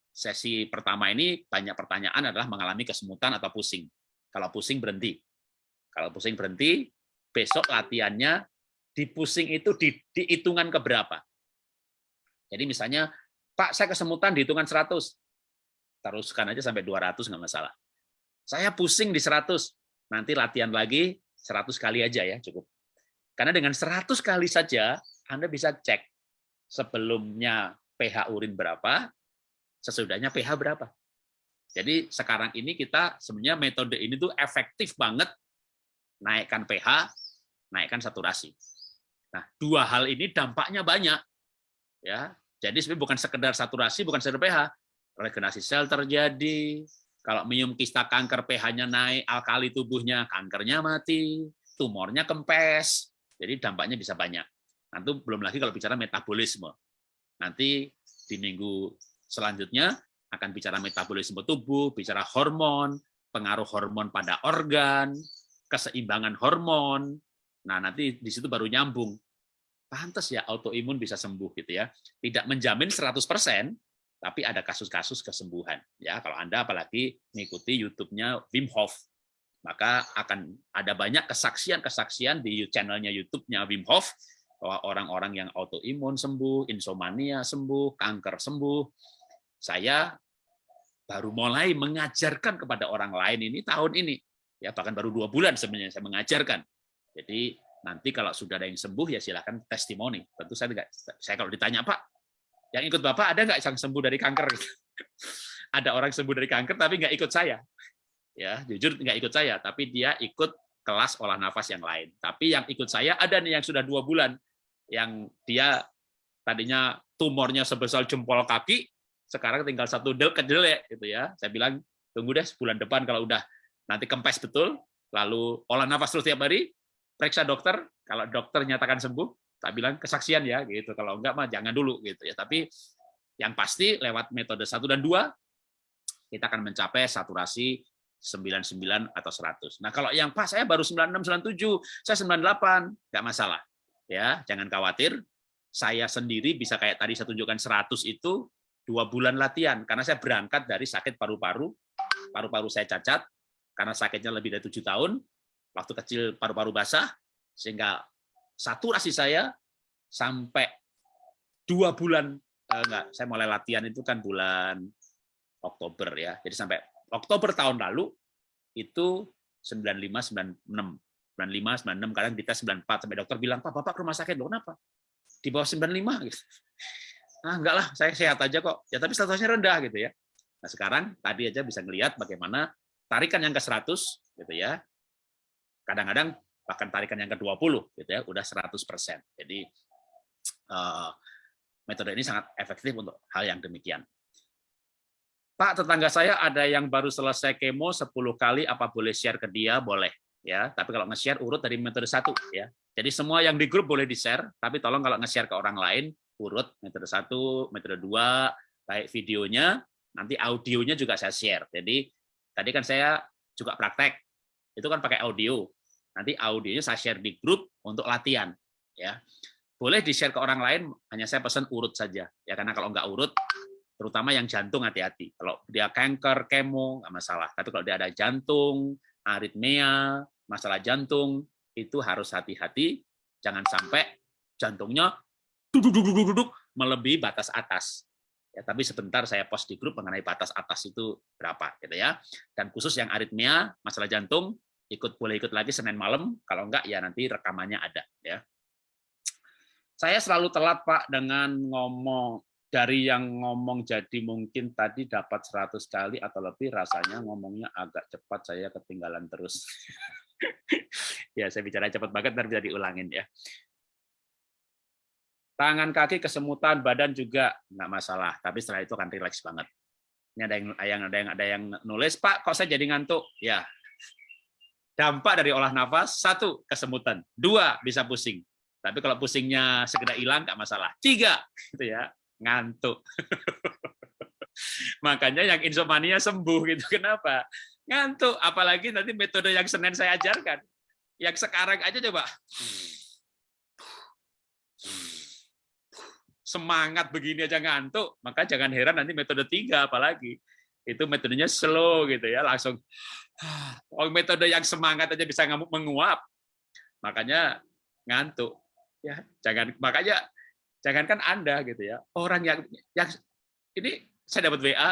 sesi pertama ini banyak pertanyaan adalah mengalami kesemutan atau pusing. Kalau pusing berhenti. Kalau pusing berhenti, besok latihannya di pusing itu di, di hitungan keberapa. Jadi misalnya, Pak, saya kesemutan di hitungan 100. Teruskan aja sampai 200 nggak masalah. Saya pusing di 100. Nanti latihan lagi 100 kali aja ya, cukup. Karena dengan 100 kali saja Anda bisa cek sebelumnya pH urin berapa, sesudahnya pH berapa. Jadi sekarang ini kita sebenarnya metode ini tuh efektif banget naikkan pH, naikkan saturasi. Nah, dua hal ini dampaknya banyak. Ya. Jadi sebenarnya bukan sekedar saturasi, bukan sekedar pH. Regenerasi sel terjadi, kalau minum kista kanker pH-nya naik, alkali tubuhnya, kankernya mati, tumornya kempes, jadi dampaknya bisa banyak. Nanti belum lagi kalau bicara metabolisme. Nanti di minggu selanjutnya akan bicara metabolisme tubuh, bicara hormon, pengaruh hormon pada organ, keseimbangan hormon. Nah, nanti di situ baru nyambung. Pantas ya autoimun bisa sembuh gitu ya. Tidak menjamin 100%, tapi ada kasus-kasus kesembuhan. Ya, kalau Anda apalagi mengikuti YouTube-nya Wim Hof, maka akan ada banyak kesaksian-kesaksian di channelnya YouTube-nya Wim Hof orang-orang yang autoimun sembuh, insomnia sembuh, kanker sembuh. Saya baru mulai mengajarkan kepada orang lain ini tahun ini, ya bahkan baru dua bulan sebenarnya saya mengajarkan. Jadi nanti kalau sudah ada yang sembuh ya silakan testimoni. Tentu saya tidak, saya kalau ditanya Pak, yang ikut Bapak ada nggak yang sembuh dari kanker? ada orang sembuh dari kanker tapi nggak ikut saya ya jujur nggak ikut saya tapi dia ikut kelas olah nafas yang lain tapi yang ikut saya ada nih yang sudah dua bulan yang dia tadinya tumornya sebesar jempol kaki sekarang tinggal satu del kejelek gitu ya saya bilang tunggu deh sebulan depan kalau udah nanti kempes betul lalu olah nafas terus tiap hari periksa dokter kalau dokter nyatakan sembuh tak bilang kesaksian ya gitu kalau enggak mah jangan dulu gitu ya tapi yang pasti lewat metode satu dan dua kita akan mencapai saturasi 99 atau 100. Nah, kalau yang Pak saya baru 96 97, saya 98, nggak masalah. Ya, jangan khawatir. saya sendiri bisa kayak tadi saya tunjukkan 100 itu dua bulan latihan karena saya berangkat dari sakit paru-paru, paru-paru saya cacat karena sakitnya lebih dari tujuh tahun, waktu kecil paru-paru basah, sehingga saturasi saya sampai dua bulan eh, enggak, saya mulai latihan itu kan bulan Oktober ya, jadi sampai Oktober tahun lalu itu 95 96 95 96 kadang dites 94 sampai dokter bilang Pak Bapak ke rumah sakit loh kenapa di bawah 95 gitu. Ah enggak lah, saya sehat aja kok. Ya tapi statusnya rendah gitu ya. Nah, sekarang tadi aja bisa ngelihat bagaimana tarikan yang ke 100 gitu ya. Kadang-kadang bahkan tarikan yang ke 20 gitu ya, udah 100%. Jadi uh, metode ini sangat efektif untuk hal yang demikian. Pak, tetangga saya ada yang baru selesai kemo 10 kali, apa boleh share ke dia? Boleh ya tapi kalau nge-share urut dari metode satu ya. Jadi semua yang di grup boleh di-share tapi tolong kalau nge-share ke orang lain urut metode satu metode dua baik videonya nanti audionya juga saya share. Jadi tadi kan saya juga praktek itu kan pakai audio. Nanti audionya saya share di grup untuk latihan ya. Boleh di-share ke orang lain hanya saya pesan urut saja ya. Karena kalau nggak urut terutama yang jantung hati-hati. Kalau dia kanker kemo nggak masalah. Tapi kalau dia ada jantung aritmia masalah jantung itu harus hati-hati, jangan sampai jantungnya duduk-duduk-duduk melebihi batas atas. Ya, tapi sebentar saya post di grup mengenai batas atas itu berapa, gitu ya. Dan khusus yang aritmia, masalah jantung, ikut boleh ikut lagi Senin malam, kalau enggak ya nanti rekamannya ada, ya. Saya selalu telat Pak dengan ngomong dari yang ngomong jadi mungkin tadi dapat 100 kali atau lebih rasanya ngomongnya agak cepat saya ketinggalan terus. ya, saya bicara cepat banget, ntar bisa diulangin ya. Tangan kaki kesemutan, badan juga nggak masalah, tapi setelah itu akan rileks banget. Ini ada yang ada yang ada yang ada yang nulis, Pak, kok saya jadi ngantuk? Ya, dampak dari olah nafas satu kesemutan, dua bisa pusing. Tapi kalau pusingnya segera hilang nggak masalah. Tiga, gitu ya, ngantuk. Makanya yang insomnia sembuh gitu. Kenapa? Ngantuk apalagi nanti metode yang Senin saya ajarkan. Yang sekarang aja coba. Semangat begini aja ngantuk maka jangan heran nanti metode tiga apalagi. Itu metodenya slow gitu ya langsung. Oh metode yang semangat aja bisa menguap. Makanya ngantuk ya. Jangan makanya jangankan anda gitu ya. Orang yang yang ini saya dapat WA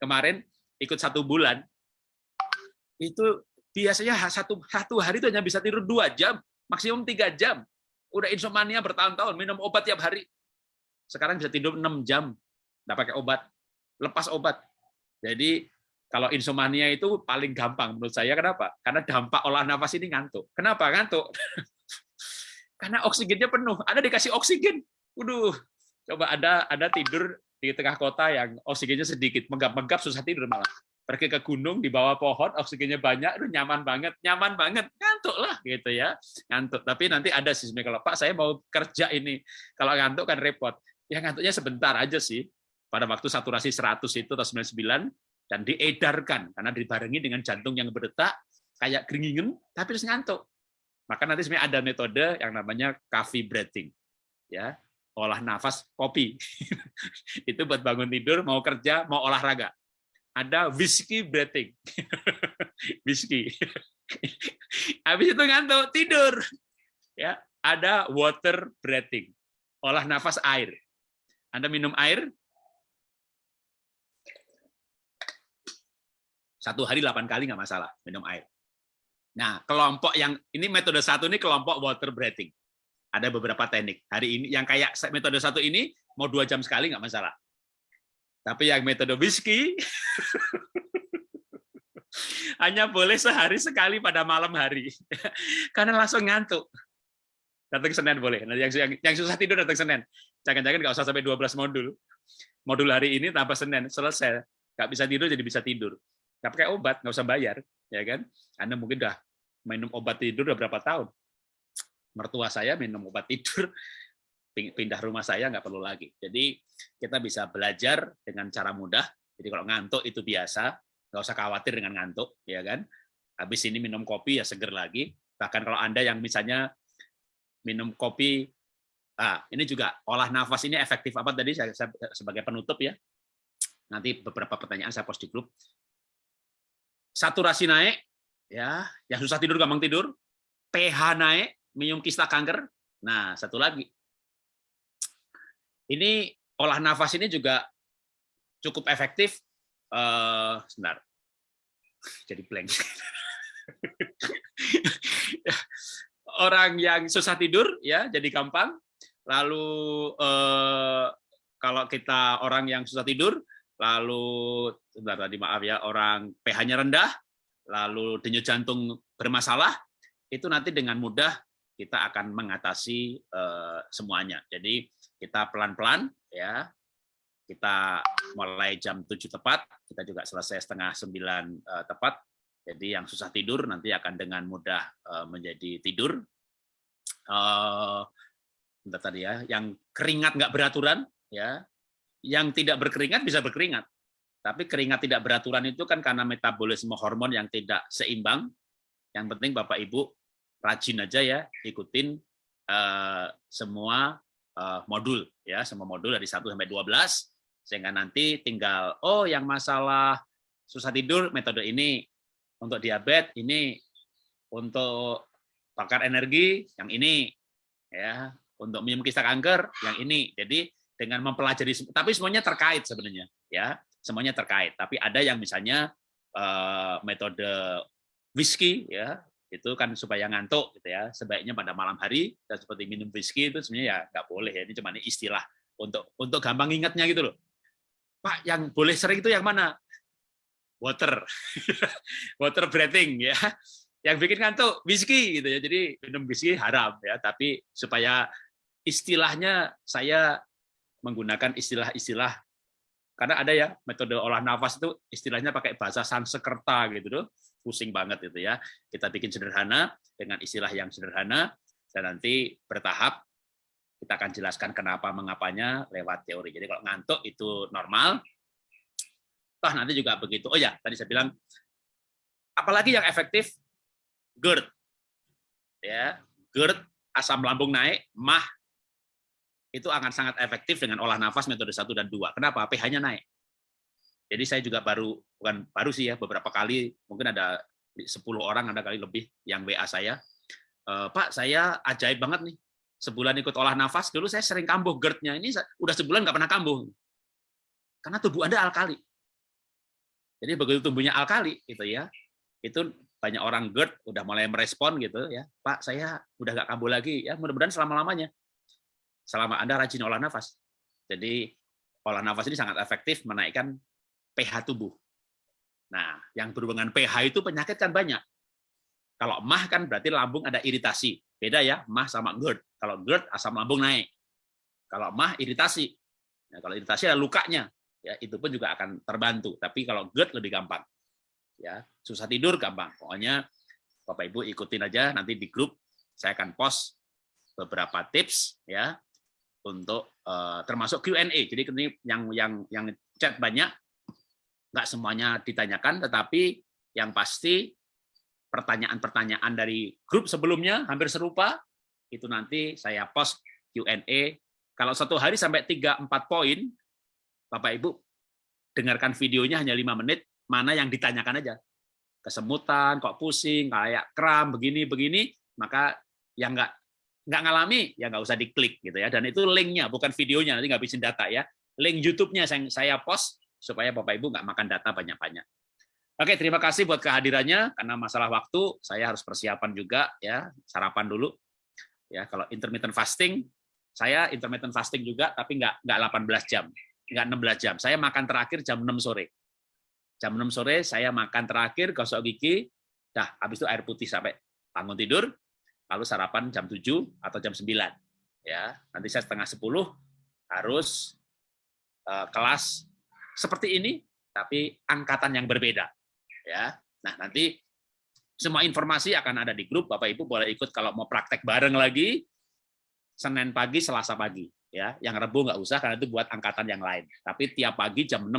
kemarin ikut satu bulan itu biasanya satu satu hari itu hanya bisa tidur dua jam, maksimum tiga jam. Udah insomnia bertahun-tahun, minum obat tiap hari. Sekarang bisa tidur enam jam, nggak pakai obat, lepas obat. Jadi kalau insomnia itu paling gampang menurut saya. Kenapa? Karena dampak olah nafas ini ngantuk. Kenapa ngantuk? Karena oksigennya penuh. Ada dikasih oksigen. Waduh, coba ada ada tidur di tengah kota yang oksigennya sedikit, menggap-menggap susah tidur malah pergi ke gunung di bawah pohon oksigennya banyak itu nyaman banget nyaman banget ngantuk lah gitu ya. Ngantuk tapi nanti ada sih kalau Pak saya mau kerja ini. Kalau ngantuk kan repot. Ya ngantuknya sebentar aja sih. Pada waktu saturasi 100 itu atau 99 dan diedarkan karena dibarengi dengan jantung yang berdetak kayak geringingen tapi terus ngantuk. Maka nanti sebenarnya ada metode yang namanya coffee breathing ya. Olah nafas kopi. Itu buat bangun tidur mau kerja mau olahraga ada whiskey breathing. whiskey. Habis itu ngantuk, tidur. Ya, ada water breathing. Olah nafas air. Anda minum air, satu hari delapan kali nggak masalah minum air. Nah, kelompok yang ini metode satu ini kelompok water breathing. Ada beberapa teknik. Hari ini yang kayak metode satu ini mau dua jam sekali nggak masalah. Tapi yang metode whisky hanya boleh sehari sekali pada malam hari. Karena langsung ngantuk. Datang Senin boleh. Nah, yang, yang, yang susah tidur datang Senin. Jangan-jangan nggak usah sampai 12 modul. Modul hari ini tambah Senin, selesai. Nggak bisa tidur jadi bisa tidur. Nggak pakai obat, nggak usah bayar. ya kan? Anda mungkin udah minum obat tidur udah berapa tahun. Mertua saya minum obat tidur pindah rumah saya nggak perlu lagi. Jadi kita bisa belajar dengan cara mudah. Jadi kalau ngantuk itu biasa, nggak usah khawatir dengan ngantuk, ya kan? Habis ini minum kopi ya seger lagi. Bahkan kalau anda yang misalnya minum kopi Nah, ini juga olah nafas ini efektif apa tadi saya, saya sebagai penutup ya. Nanti beberapa pertanyaan saya post di grup. Saturasi naik, ya, yang susah tidur gampang tidur. pH naik, minum kista kanker. Nah, satu lagi. Ini olah nafas ini juga cukup efektif. Uh, sebentar. Jadi blank. Orang yang susah tidur ya jadi gampang. Lalu eh, kalau kita orang yang susah tidur, lalu sebentar tadi maaf ya orang pH-nya rendah, lalu denyut jantung bermasalah, itu nanti dengan mudah kita akan mengatasi eh, semuanya. Jadi kita pelan-pelan ya kita mulai jam 7 tepat, kita juga selesai setengah 9 uh, tepat. Jadi yang susah tidur nanti akan dengan mudah uh, menjadi tidur. Uh, tadi ya, yang keringat nggak beraturan, ya, yang tidak berkeringat bisa berkeringat. Tapi keringat tidak beraturan itu kan karena metabolisme hormon yang tidak seimbang. Yang penting Bapak Ibu rajin aja ya, ikutin uh, semua uh, modul ya, semua modul dari 1 sampai 12 sehingga nanti tinggal oh yang masalah susah tidur metode ini untuk diabetes ini untuk bakar energi yang ini ya untuk minum kista kanker yang ini. Jadi dengan mempelajari tapi semuanya terkait sebenarnya ya semuanya terkait. Tapi ada yang misalnya uh, metode whisky ya itu kan supaya ngantuk gitu ya sebaiknya pada malam hari dan seperti minum whisky itu sebenarnya ya nggak boleh ya ini cuma istilah untuk untuk gampang ingatnya gitu loh Pak, yang boleh sering itu yang mana? Water. Water breathing ya. Yang bikin ngantuk whisky gitu ya. Jadi minum whisky haram ya, tapi supaya istilahnya saya menggunakan istilah-istilah karena ada ya metode olah nafas itu istilahnya pakai bahasa Sanskerta gitu loh. Pusing banget itu ya. Kita bikin sederhana dengan istilah yang sederhana dan nanti bertahap kita akan jelaskan kenapa mengapanya lewat teori. Jadi kalau ngantuk itu normal. Toh nanti juga begitu. Oh ya, tadi saya bilang apalagi yang efektif GERD. Ya, GERD asam lambung naik, mah itu akan sangat efektif dengan olah nafas metode 1 dan 2. Kenapa? pH-nya naik. Jadi saya juga baru bukan baru sih ya, beberapa kali mungkin ada 10 orang ada kali lebih yang WA saya. E, Pak, saya ajaib banget nih sebulan ikut olah nafas, dulu saya sering kambuh GERD-nya. Ini udah sebulan nggak pernah kambuh. Karena tubuh Anda alkali. Jadi begitu tubuhnya alkali, gitu ya, itu banyak orang GERD udah mulai merespon gitu ya, Pak saya udah nggak kambuh lagi, ya mudah-mudahan selama-lamanya. Selama Anda rajin olah nafas. Jadi olah nafas ini sangat efektif menaikkan pH tubuh. Nah, yang berhubungan pH itu penyakit kan banyak. Kalau mah kan berarti lambung ada iritasi. Beda ya, mah sama GERD. Kalau GERD asam lambung naik. Kalau mah iritasi. Nah, kalau iritasi ada lukanya, ya itu pun juga akan terbantu. Tapi kalau GERD lebih gampang. Ya, susah tidur gampang. Pokoknya Bapak Ibu ikutin aja nanti di grup saya akan post beberapa tips ya untuk uh, termasuk Q&A. Jadi yang yang yang chat banyak nggak semuanya ditanyakan tetapi yang pasti pertanyaan-pertanyaan dari grup sebelumnya hampir serupa, itu nanti saya post Q&A. Kalau satu hari sampai 3-4 poin, Bapak Ibu dengarkan videonya hanya lima menit, mana yang ditanyakan aja. Kesemutan, kok pusing, kayak kram, begini-begini, maka yang nggak nggak ngalami ya nggak usah diklik gitu ya. Dan itu linknya, bukan videonya, nanti nggak bisa data ya. Link YouTube-nya saya post supaya Bapak Ibu nggak makan data banyak-banyak. Oke, terima kasih buat kehadirannya. Karena masalah waktu, saya harus persiapan juga ya, sarapan dulu. Ya, kalau intermittent fasting, saya intermittent fasting juga, tapi nggak nggak 18 jam, nggak 16 jam. Saya makan terakhir jam 6 sore. Jam 6 sore saya makan terakhir, gosok gigi, dah habis itu air putih sampai bangun tidur, lalu sarapan jam 7 atau jam 9. Ya, nanti saya setengah 10 harus uh, kelas seperti ini, tapi angkatan yang berbeda ya. Nah, nanti semua informasi akan ada di grup. Bapak Ibu boleh ikut kalau mau praktek bareng lagi Senin pagi, Selasa pagi ya. Yang Rebu nggak usah karena itu buat angkatan yang lain. Tapi tiap pagi jam 6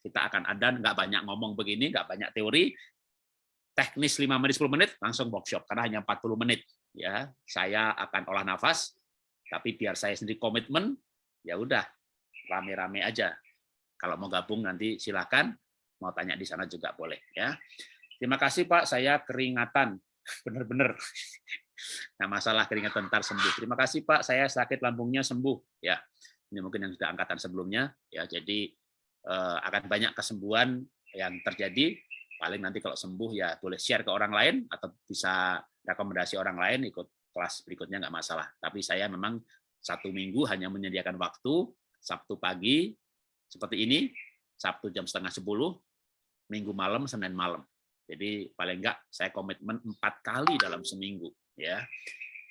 kita akan ada nggak banyak ngomong begini, nggak banyak teori. Teknis 5 menit 10 menit langsung workshop karena hanya 40 menit ya. Saya akan olah nafas Tapi biar saya sendiri komitmen, ya udah rame-rame aja. Kalau mau gabung nanti silakan, mau tanya di sana juga boleh ya. Terima kasih Pak, saya keringatan, bener-bener. Nah masalah keringatan ntar sembuh. Terima kasih Pak, saya sakit lambungnya sembuh ya. Ini mungkin yang sudah angkatan sebelumnya ya. Jadi eh, akan banyak kesembuhan yang terjadi. Paling nanti kalau sembuh ya boleh share ke orang lain atau bisa rekomendasi orang lain ikut kelas berikutnya nggak masalah. Tapi saya memang satu minggu hanya menyediakan waktu Sabtu pagi seperti ini, Sabtu jam setengah sepuluh, Minggu malam, Senin malam. Jadi paling enggak saya komitmen empat kali dalam seminggu ya.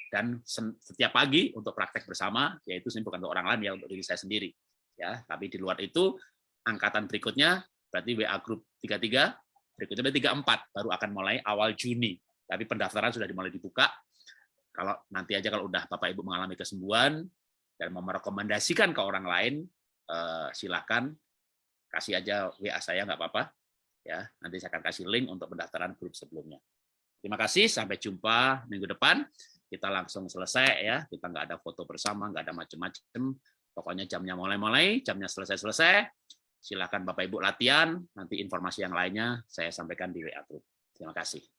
Dan setiap pagi untuk praktek bersama yaitu ini bukan untuk orang lain ya untuk diri saya sendiri ya. Tapi di luar itu angkatan berikutnya berarti WA grup 33 berikutnya berarti 34 baru akan mulai awal Juni. Tapi pendaftaran sudah dimulai dibuka. Kalau nanti aja kalau udah Bapak Ibu mengalami kesembuhan dan mau merekomendasikan ke orang lain eh, silakan kasih aja WA saya nggak apa-apa ya nanti saya akan kasih link untuk pendaftaran grup sebelumnya Terima kasih, sampai jumpa minggu depan. Kita langsung selesai ya, kita nggak ada foto bersama, nggak ada macam-macam. Pokoknya jamnya mulai-mulai, jamnya selesai-selesai. Silakan Bapak Ibu latihan, nanti informasi yang lainnya saya sampaikan di WA Group. Terima kasih.